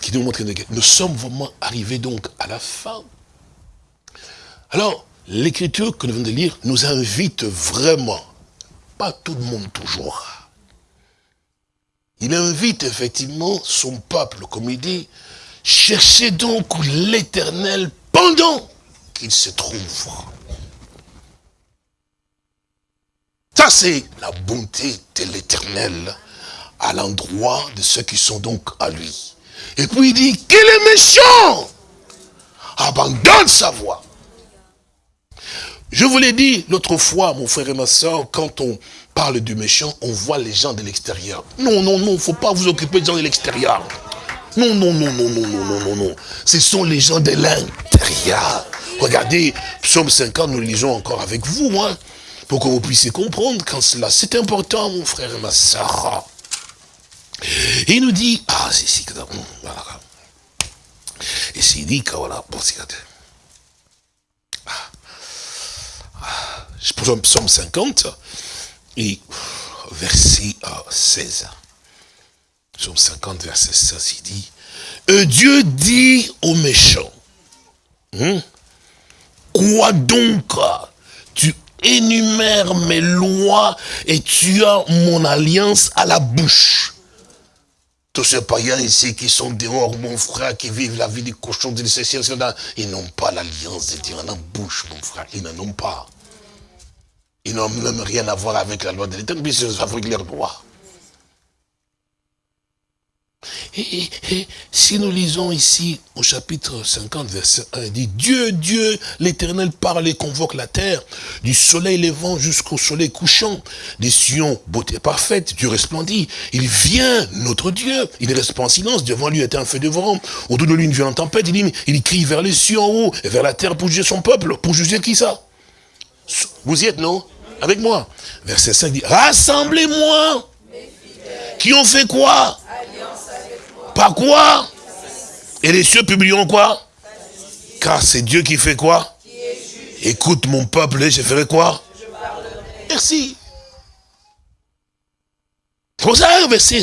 qui nous montre, nous sommes vraiment arrivés donc à la fin alors, l'écriture que nous venons de lire nous invite vraiment, pas tout le monde toujours, il invite effectivement son peuple, comme il dit, cherchez donc l'éternel pendant qu'il se trouve. Ça, c'est la bonté de l'éternel à l'endroit de ceux qui sont donc à lui. Et puis il dit, qu'il est méchant Abandonne sa voix. Je vous l'ai dit l'autre fois, mon frère et ma soeur, quand on parle du méchant, on voit les gens de l'extérieur. Non, non, non, il ne faut pas vous occuper des gens de l'extérieur. Non, non, non, non, non, non, non, non, non. Ce sont les gens de l'intérieur. Regardez, psaume 50, nous lisons encore avec vous, hein, pour que vous puissiez comprendre quand cela. C'est important, mon frère et ma soeur. il nous dit, ah, c'est ici, voilà. Et s'il dit que voilà, bon, ah, ah, psaume 50, et verset 16. Psaume 50, verset 16, il dit, euh, Dieu dit aux méchants, hein, quoi donc tu énumères mes lois et tu as mon alliance à la bouche. Tous ces païens ici qui sont dehors, mon frère, qui vivent la vie du cochon, de ils n'ont pas l'alliance de Dieu en la bouche, mon frère. Ils n'en ont pas. Ils n'ont même rien à voir avec la loi de l'État, puisqu'ils fabriquent leurs droits. Et, si nous lisons ici au chapitre 50, verset 1, il dit, Dieu, Dieu, l'éternel parle et convoque la terre, du soleil levant jusqu'au soleil couchant, des sillons, beauté parfaite, Dieu resplendit. Il vient, notre Dieu, il reste pas en silence, devant lui était un feu de vent, autour de lui une violente tempête, il, il crie vers les cieux en haut, et vers la terre pour juger son peuple, pour juger qui ça? Vous y êtes, non? Avec moi. Verset 5 dit, rassemblez-moi. Qui ont fait quoi? Par quoi? Et les cieux publieront quoi? Car c'est Dieu qui fait quoi? Écoute mon peuple, je ferai quoi? Merci. Pour ça, verset,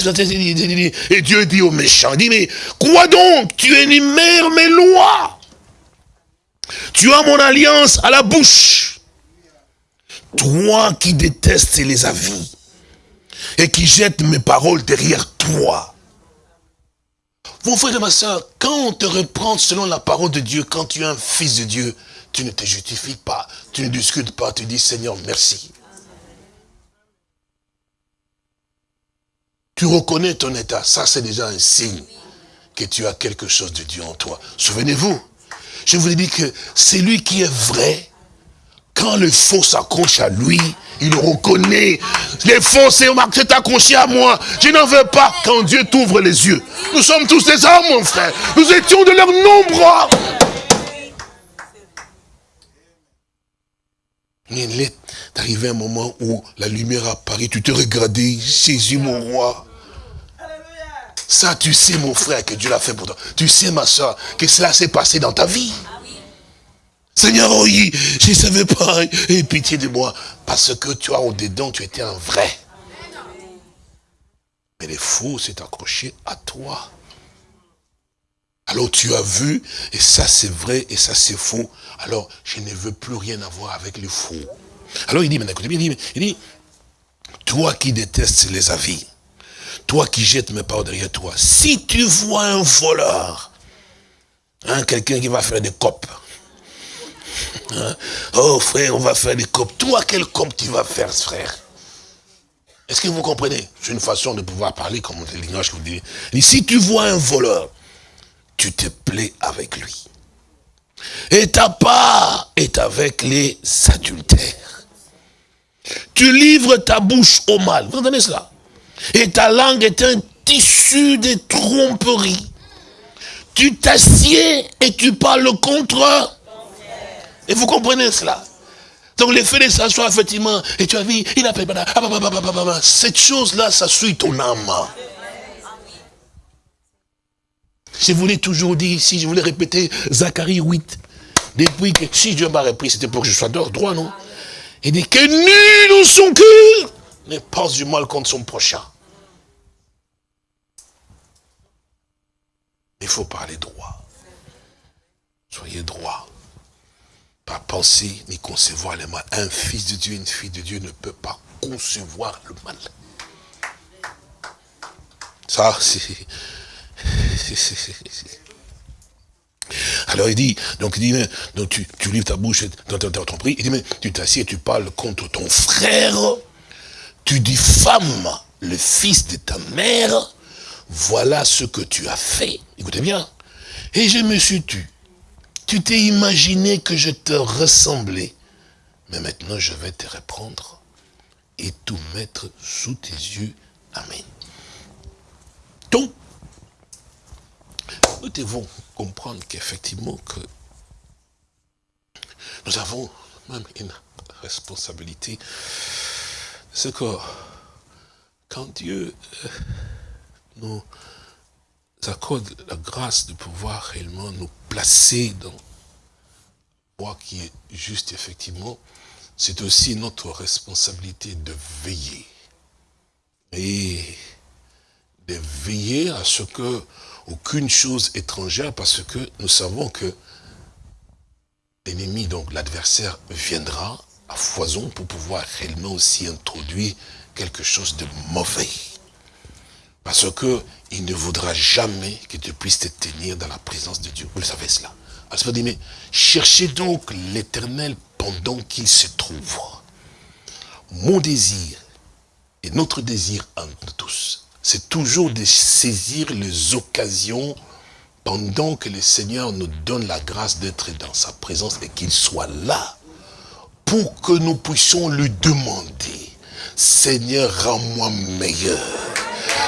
et Dieu dit aux méchants, dit, mais quoi donc? Tu énumères mes lois. Tu as mon alliance à la bouche. Toi qui détestes les avis et qui jette mes paroles derrière toi. Mon frère et ma soeur, quand on te reprend selon la parole de Dieu, quand tu es un fils de Dieu, tu ne te justifies pas, tu ne discutes pas, tu dis Seigneur, merci. Tu reconnais ton état, ça c'est déjà un signe que tu as quelque chose de Dieu en toi. Souvenez-vous, je vous ai dit que c'est lui qui est vrai, quand le faux s'accroche à lui, il reconnaît. Les faux, c'est accroché à moi. Je n'en veux pas quand Dieu t'ouvre les yeux. Nous sommes tous des hommes, mon frère. Nous étions de leur nombre. Il est arrivé un moment où la lumière apparaît, tu te regardais, Jésus mon roi. Ça, tu sais, mon frère, que Dieu l'a fait pour toi. Tu sais, ma soeur, que cela s'est passé dans ta vie. Seigneur, oui, je ne savais pas, et pitié de moi, parce que as au-dedans, tu étais un vrai. Mais les faux s'est accroché à toi. Alors tu as vu, et ça c'est vrai, et ça c'est faux. Alors je ne veux plus rien avoir avec les faux. Alors il dit, maintenant, il dit, il dit, toi qui détestes les avis, toi qui jettes mes paroles derrière toi, si tu vois un voleur, hein, quelqu'un qui va faire des copes, Hein? Oh frère, on va faire des copes. Toi, quel cop tu vas faire, frère Est-ce que vous comprenez? C'est une façon de pouvoir parler comme le langage que vous dites. si tu vois un voleur, tu te plais avec lui. Et ta part est avec les adultères. Tu livres ta bouche au mal. Vous entendez cela? Et ta langue est un tissu de tromperies. Tu t'assieds et tu parles contre et vous comprenez cela? Donc le fait de s'asseoir, effectivement, et tu as vu, il a fait, cette chose-là, ça suit ton âme. Je voulais toujours dire ici, je voulais répéter Zacharie 8. Depuis que, si Dieu m'a repris, c'était pour que je sois droit, non? Il dit que nul dans son cœur ne pense du mal contre son prochain. Il faut parler droit. Soyez droit pas penser ni concevoir le mal. Un fils de Dieu, une fille de Dieu ne peut pas concevoir le mal. Ça, c'est... Alors il dit, donc il dit, donc tu, tu livres ta bouche dans ton prix, il dit, mais tu t'assieds tu parles contre ton frère, tu diffames le fils de ta mère, voilà ce que tu as fait. Écoutez bien. Et je me suis tu. Tu t'es imaginé que je te ressemblais. Mais maintenant, je vais te reprendre et tout mettre sous tes yeux. Amen. Donc, nous devons comprendre qu'effectivement que nous avons même une responsabilité. C'est que quand Dieu euh, nous accorde la grâce de pouvoir réellement nous placer dans voie qui est juste, effectivement, c'est aussi notre responsabilité de veiller. Et de veiller à ce que aucune chose étrangère, parce que nous savons que l'ennemi, donc l'adversaire, viendra à foison pour pouvoir réellement aussi introduire quelque chose de mauvais. Parce que il ne voudra jamais que tu puisses te tenir dans la présence de Dieu. Vous le savez cela. Alors, dit, mais cherchez donc l'éternel pendant qu'il se trouve. Mon désir et notre désir entre tous, c'est toujours de saisir les occasions pendant que le Seigneur nous donne la grâce d'être dans sa présence et qu'il soit là pour que nous puissions lui demander, Seigneur, rends-moi meilleur.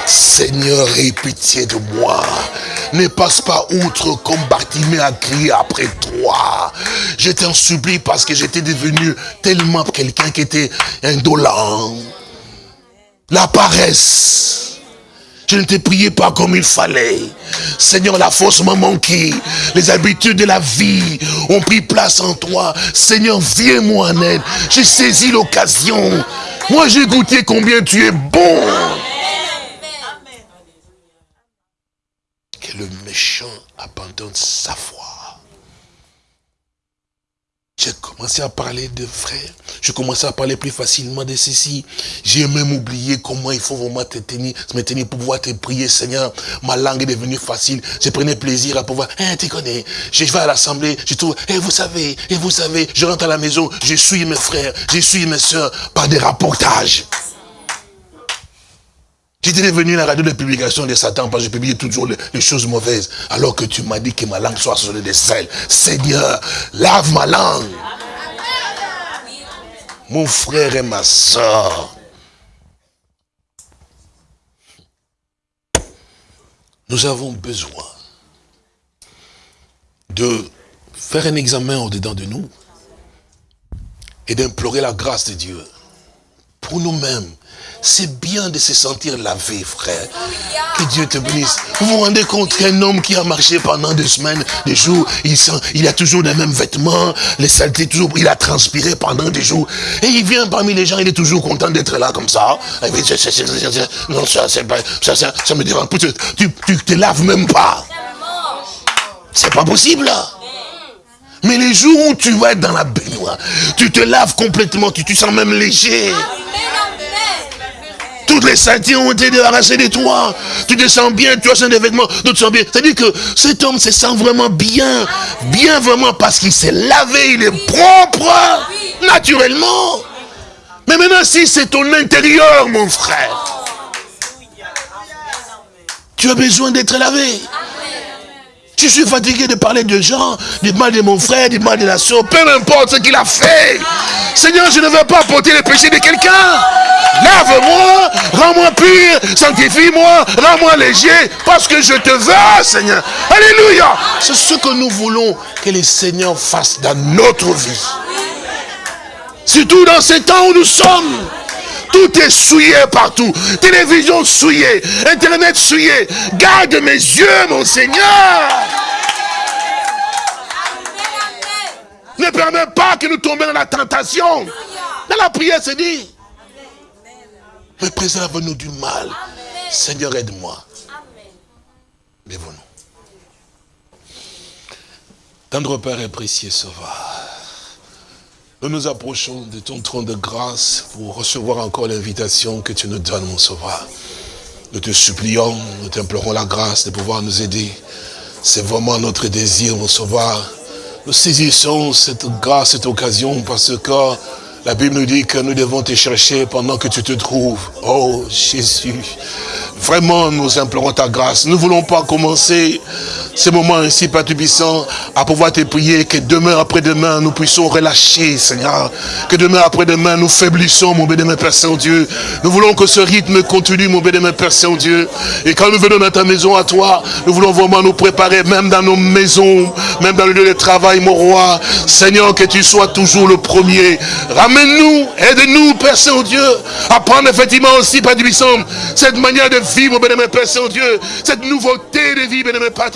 Seigneur, aie pitié de moi. Ne passe pas outre comme Bartimée a crié après toi. Je t'en supplie parce que j'étais devenu tellement quelqu'un qui était indolent. La paresse. Je ne t'ai prié pas comme il fallait. Seigneur, la force m'a manqué. Les habitudes de la vie ont pris place en toi. Seigneur, viens-moi en aide. J'ai saisi l'occasion. Moi, j'ai goûté combien tu es bon. Le méchant abandonne sa foi. J'ai commencé à parler de frères. Je commençais à parler plus facilement de ceci. J'ai même oublié comment il faut vraiment te tenir, me tenir pour pouvoir te prier, Seigneur. Ma langue est devenue facile. Je prenais plaisir à pouvoir, hein, tu connais, je vais à l'assemblée, je trouve, et vous savez, et vous savez, je rentre à la maison, je suis mes frères, je suis mes soeurs par des rapportages. J'étais devenu la radio de publication de Satan parce que je publiais toujours les, choses mauvaises. Alors que tu m'as dit que ma langue soit sur de sel. Seigneur, lave ma langue. Mon frère et ma soeur. Nous avons besoin de faire un examen au-dedans de nous et d'implorer la grâce de Dieu pour nous-mêmes c'est bien de se sentir lavé, frère. Que Dieu te bénisse. Vous vous rendez compte qu'un homme qui a marché pendant des semaines, des jours, il, sent, il a toujours les mêmes vêtements, les saletés, toujours, il a transpiré pendant des jours. Et il vient parmi les gens, il est toujours content d'être là comme ça. Non, ça, ça, ça, ça me dérange. Tu, tu te laves même pas. C'est pas possible. Mais les jours où tu vas être dans la baignoire, tu te laves complètement, tu te sens même léger. Toutes les saletés ont été débarrassées de toi. Tu te sens bien, tu as des vêtements, te sens bien. C'est-à-dire que cet homme se sent vraiment bien. Bien vraiment parce qu'il s'est lavé, il est propre, naturellement. Mais maintenant, si c'est ton intérieur, mon frère, tu as besoin d'être lavé. Je suis fatigué de parler de gens, du mal de mon frère, du mal de la soeur, peu importe ce qu'il a fait. Seigneur, je ne veux pas porter le péché de quelqu'un. Lave-moi, rends-moi pur, sanctifie-moi, rends-moi léger, parce que je te veux, Seigneur. Alléluia. C'est ce que nous voulons que le Seigneur fasse dans notre vie. Surtout dans ces temps où nous sommes. Tout est souillé partout. Télévision souillée, Internet souillé. Garde mes yeux, mon Seigneur. Ne permets pas que nous tombions dans la tentation. Dans la prière, c'est dit. Mais préserve-nous du mal. Seigneur, aide-moi. Lève-nous. Tendre Père et précieux Sauveur, nous nous approchons de ton trône de grâce pour recevoir encore l'invitation que tu nous donnes, mon Sauveur. Nous te supplions, nous t'implorons la grâce de pouvoir nous aider. C'est vraiment notre désir, mon Sauveur. Nous saisissons cette grâce, cette occasion, parce que la Bible nous dit que nous devons te chercher pendant que tu te trouves. Oh Jésus, vraiment nous implorons ta grâce. Nous ne voulons pas commencer ces moments ainsi, Père à pouvoir te prier que demain après-demain, nous puissions relâcher, Seigneur. Que demain après-demain, nous faiblissons, mon bénémoine Père Saint-Dieu. Nous voulons que ce rythme continue, mon bénémoine Père Saint-Dieu. Et quand nous venons dans ta maison à toi, nous voulons vraiment nous préparer, même dans nos maisons, même dans le lieu de travail, mon roi. Seigneur, que tu sois toujours le premier. Ramène-nous, aide-nous, Père Saint-Dieu, à prendre effectivement aussi, Père Tubissant, cette manière de vie, mon bénémoine Père Saint-Dieu, cette nouveauté de vie, bénémoine Père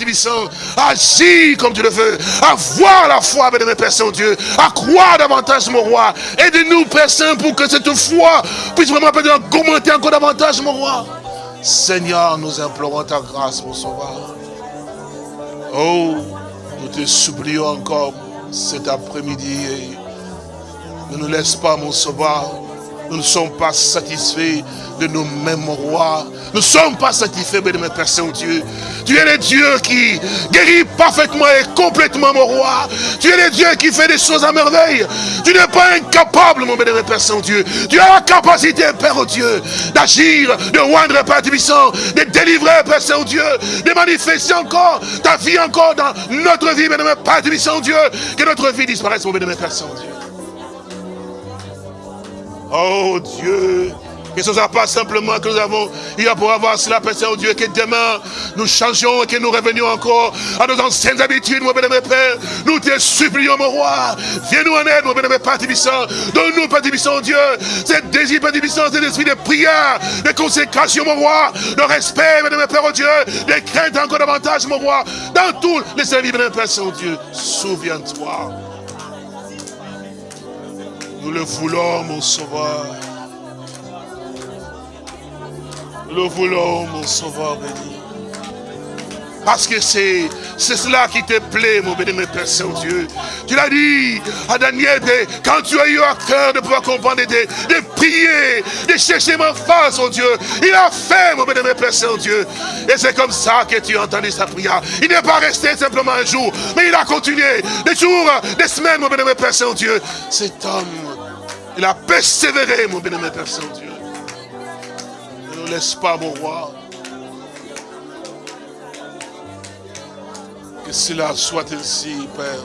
Agis comme tu le veux. Avoir la foi, bénémoine Père Saint-Dieu. À croire davantage, mon roi. Aide-nous, Père Saint, pour que cette foi puisse vraiment augmenter encore davantage, mon roi. Seigneur, nous implorons ta grâce, mon sauveur. Oh, nous te supplions encore cet après-midi. Ne nous laisse pas, mon sauveur. Nous ne sommes pas satisfaits de nous-mêmes, mon roi. Nous ne sommes pas satisfaits, de mes Père Saint-Dieu. Tu es le Dieu qui guérit parfaitement et complètement, mon roi. Tu es le Dieu qui fait des choses à merveille. Tu n'es pas incapable, mon bénémoine Père Saint-Dieu. Tu as la capacité, Père oh Dieu, d'agir, de rendre, Père Tibissant, de délivrer, Père Saint-Dieu, de manifester encore ta vie encore dans notre vie, bénémoine Père Tibissant, Dieu. Que notre vie disparaisse, mon bénémoine Père Saint-Dieu. Oh Dieu, que ce ne soit pas simplement que nous avons eu à pour avoir cela, Père Saint-Dieu, que demain nous changeons et que nous revenions encore à nos anciennes habitudes, mon bénémoine Père. Nous te supplions, mon roi. Viens-nous en aide, mon bénémoine Père Tibissant. Donne-nous, Père Tibissant, Dieu, cette désir, Père Tibissant, cet esprit de prière, de consécration, mon roi, de respect, bénémoine Père, oh Dieu, de crainte encore davantage, mon roi, dans tous les services, bénémoine Père Saint-Dieu. Souviens-toi. Nous le voulons, mon sauveur. Nous le voulons, mon sauveur béni. Parce que c'est cela qui te plaît, mon béni, Père Saint-Dieu. Tu l'as dit à Daniel, quand tu as eu à cœur de pouvoir comprendre, de, prier, de chercher ma face, oh Dieu. Il a fait, mon béni, Père Saint-Dieu. Et c'est comme ça que tu as entendu sa prière. Il n'est pas resté simplement un jour, mais il a continué des jours, des semaines, mon béni, Père Saint-Dieu. Cet homme, il a persévéré, mon béni, Père Saint-Dieu. Ne nous laisse pas, mon roi. Que cela soit ainsi, Père.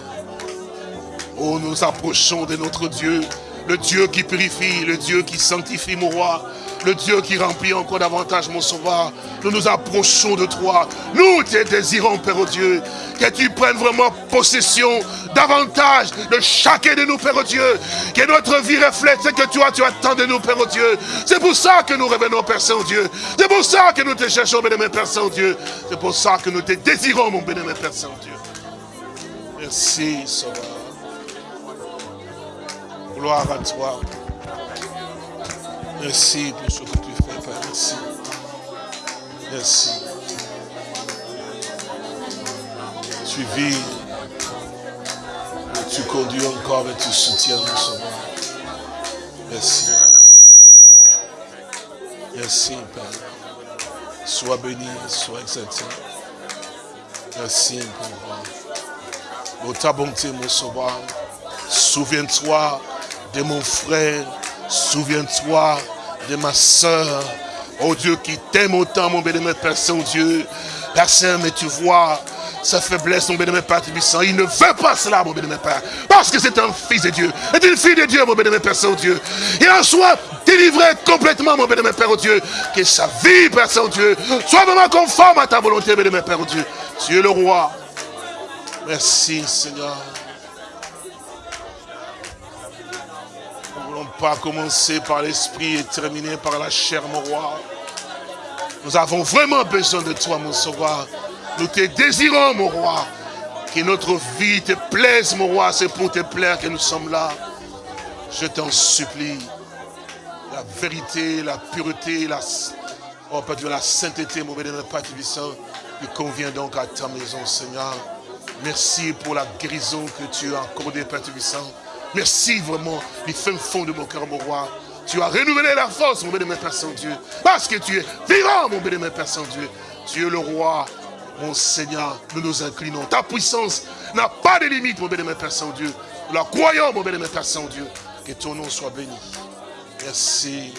Oh, nous approchons de notre Dieu, le Dieu qui purifie, le Dieu qui sanctifie, mon roi le Dieu qui remplit encore davantage mon sauveur. Nous nous approchons de toi. Nous te désirons, Père oh Dieu, que tu prennes vraiment possession davantage de chacun de nous, Père oh Dieu. Que notre vie reflète ce que toi tu attends de nous, Père oh Dieu. C'est pour ça que nous revenons, Père Saint-Dieu. C'est pour ça que nous te cherchons, bénémoine Père Saint-Dieu. C'est pour ça que nous te désirons, mon bénémoine Père Saint-Dieu. Merci, Sauveur. Gloire à toi. Merci pour ce que tu fais, Père. Merci. Merci. Tu vis, tu conduis encore et tu soutiens mon sauveur. Merci. Merci, Père. Sois béni, sois exalté. Merci pour, pour ta bonté, mon sauveur. Souviens-toi de mon frère Souviens-toi de ma soeur. Oh Dieu qui t'aime autant, mon bénémoine Père Saint-Dieu. Père Saint, mais tu vois sa faiblesse, mon bénémoine Père Tibissant. Il ne veut pas cela, mon bénémoine Père. Parce que c'est un fils de Dieu. C'est une fille de Dieu, mon bénémoine Père Saint-Dieu. Il en soit délivré complètement, mon bénémoine Père Dieu. Que sa vie, Père Saint-Dieu, soit vraiment conforme à ta volonté, bénémoine Père Dieu. Tu es le roi. Merci, Seigneur. Pas commencer par l'esprit et terminer par la chair, mon roi. Nous avons vraiment besoin de toi, mon sauveur. Nous te désirons, mon roi. Que notre vie te plaise, mon roi. C'est pour te plaire que nous sommes là. Je t'en supplie. La vérité, la pureté, la, oh, Dieu, la sainteté, mon bénémoine Père Tibissant, qui convient donc à ta maison, Seigneur. Merci pour la guérison que tu as accordée, Père. Merci vraiment du fin fond de mon cœur, mon roi. Tu as renouvelé la force, mon bénémoine Père Saint-Dieu. Parce que tu es vivant, mon bénémoine Père Saint-Dieu. Tu es le roi, mon Seigneur. Nous nous inclinons. Ta puissance n'a pas de limite, mon bénémoine Père Saint-Dieu. Nous la croyons, mon bénémoine Père Saint-Dieu. Que ton nom soit béni. Merci.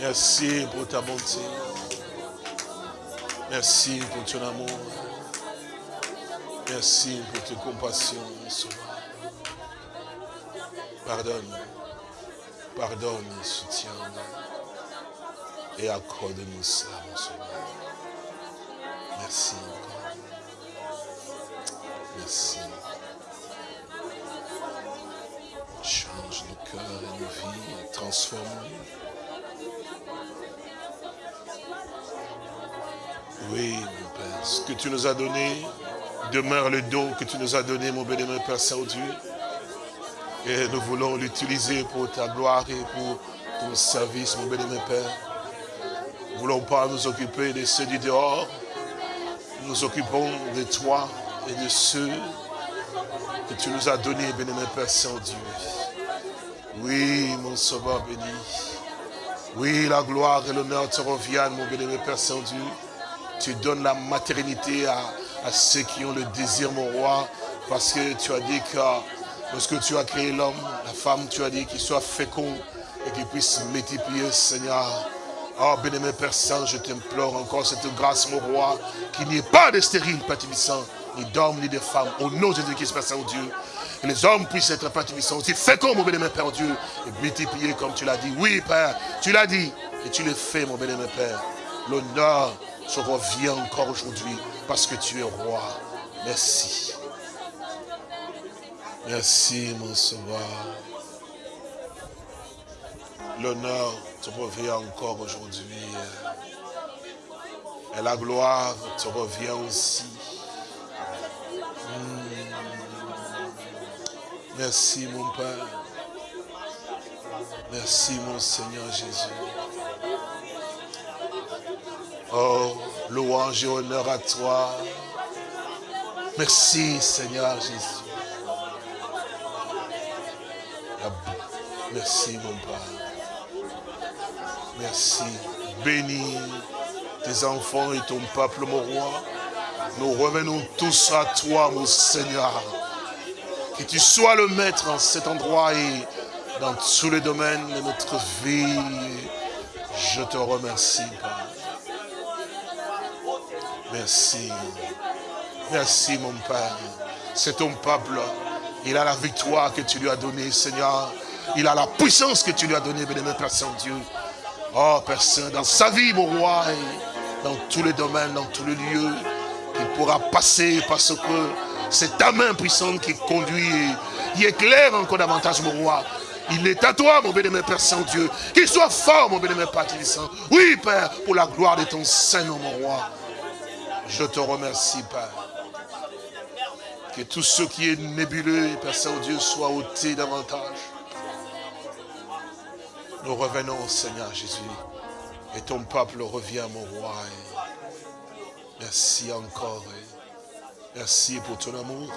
Merci pour ta bonté. Merci pour ton amour. Merci pour tes compassions, mon sauveur. Pardonne, pardonne, soutiens et accorde-nous ça, mon sauveur. Merci encore. Merci. Change nos cœurs et nos vies, transforme-nous. Oui, mon Père, ce que tu nous as donné demeure le don que tu nous as donné, mon bénémoine Père Saint-Dieu. Et nous voulons l'utiliser pour ta gloire et pour ton service, mon bénémoine Père. Nous ne voulons pas nous occuper de ceux du dehors. Nous nous occupons de toi et de ceux que tu nous as donnés, bénémoine Père Saint-Dieu. Oui, mon sauveur béni. Oui, la gloire et l'honneur te reviennent, mon bénémoine Père Saint-Dieu. Tu donnes la maternité à, à ceux qui ont le désir, mon roi, parce que tu as dit que lorsque tu as créé l'homme, la femme, tu as dit qu'il soit fécond et qu'il puisse multiplier, Seigneur. Oh, bénémoine Père Saint, je t'implore encore cette grâce, mon roi, qu'il n'y ait pas de stérile, Père ni d'hommes, ni de femmes, au nom de Jésus-Christ, Père Saint-Dieu. Que les hommes puissent être, Père aussi féconds, mon bénémoine Père Dieu, et multiplier comme tu l'as dit. Oui, Père, tu l'as dit, et tu le fais, mon bénémoine Père. L'honneur se revient encore aujourd'hui, parce que tu es roi. Merci. Merci, mon sauveur. L'honneur te revient encore aujourd'hui. Et la gloire te revient aussi. Hmm. Merci, mon Père. Merci, mon Seigneur Jésus. Oh, louange et honneur à toi. Merci, Seigneur Jésus. Merci, mon Père. Merci. Bénis tes enfants et ton peuple, mon roi. Nous revenons tous à toi, mon Seigneur. Que tu sois le maître en cet endroit et dans tous les domaines de notre vie. Je te remercie, Père. Merci. Merci, mon Père. C'est ton peuple. Il a la victoire que tu lui as donnée, Seigneur. Il a la puissance que tu lui as donnée, bénémoine Père Saint-Dieu. Oh, Père Saint, dans sa vie, mon roi, dans tous les domaines, dans tous les lieux, il pourra passer parce que c'est ta main puissante qui conduit qui éclaire encore davantage, mon roi. Il est à toi, mon bénémoine Père Saint-Dieu. Qu'il soit fort, mon bénémoine Père Saint. Oui, Père, pour la gloire de ton Seigneur, mon roi. Je te remercie, Père. Que tout ce qui est nébuleux, Père Saint-Dieu, soit ôté davantage. Nous revenons, Seigneur Jésus. Et ton peuple revient, mon roi. Merci encore. Merci pour ton amour.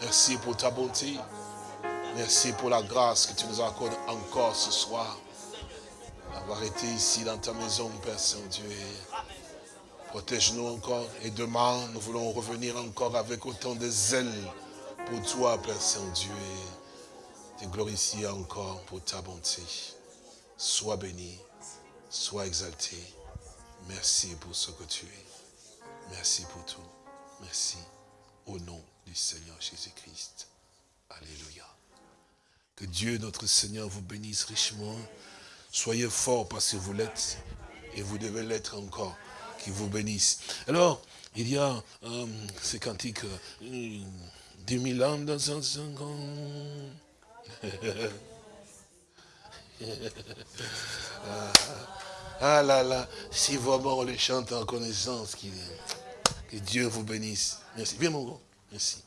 Merci pour ta bonté. Merci pour la grâce que tu nous accordes encore ce soir. D'avoir été ici dans ta maison, Père Saint-Dieu. Protège-nous encore. Et demain, nous voulons revenir encore avec autant de zèle pour toi, Père Saint-Dieu. Te glorifier encore pour ta bonté. Sois béni, sois exalté. Merci pour ce que tu es. Merci pour tout. Merci. Au nom du Seigneur Jésus-Christ. Alléluia. Que Dieu, notre Seigneur, vous bénisse richement. Soyez forts parce que vous l'êtes et vous devez l'être encore. Qu'il vous bénisse. Alors, il y a euh, ces cantiques, euh, 10 000 ans dans un second. ah, ah là là, si vraiment on les chante en connaissance, est. Que Dieu vous bénisse. Merci. Viens mon gros. Merci.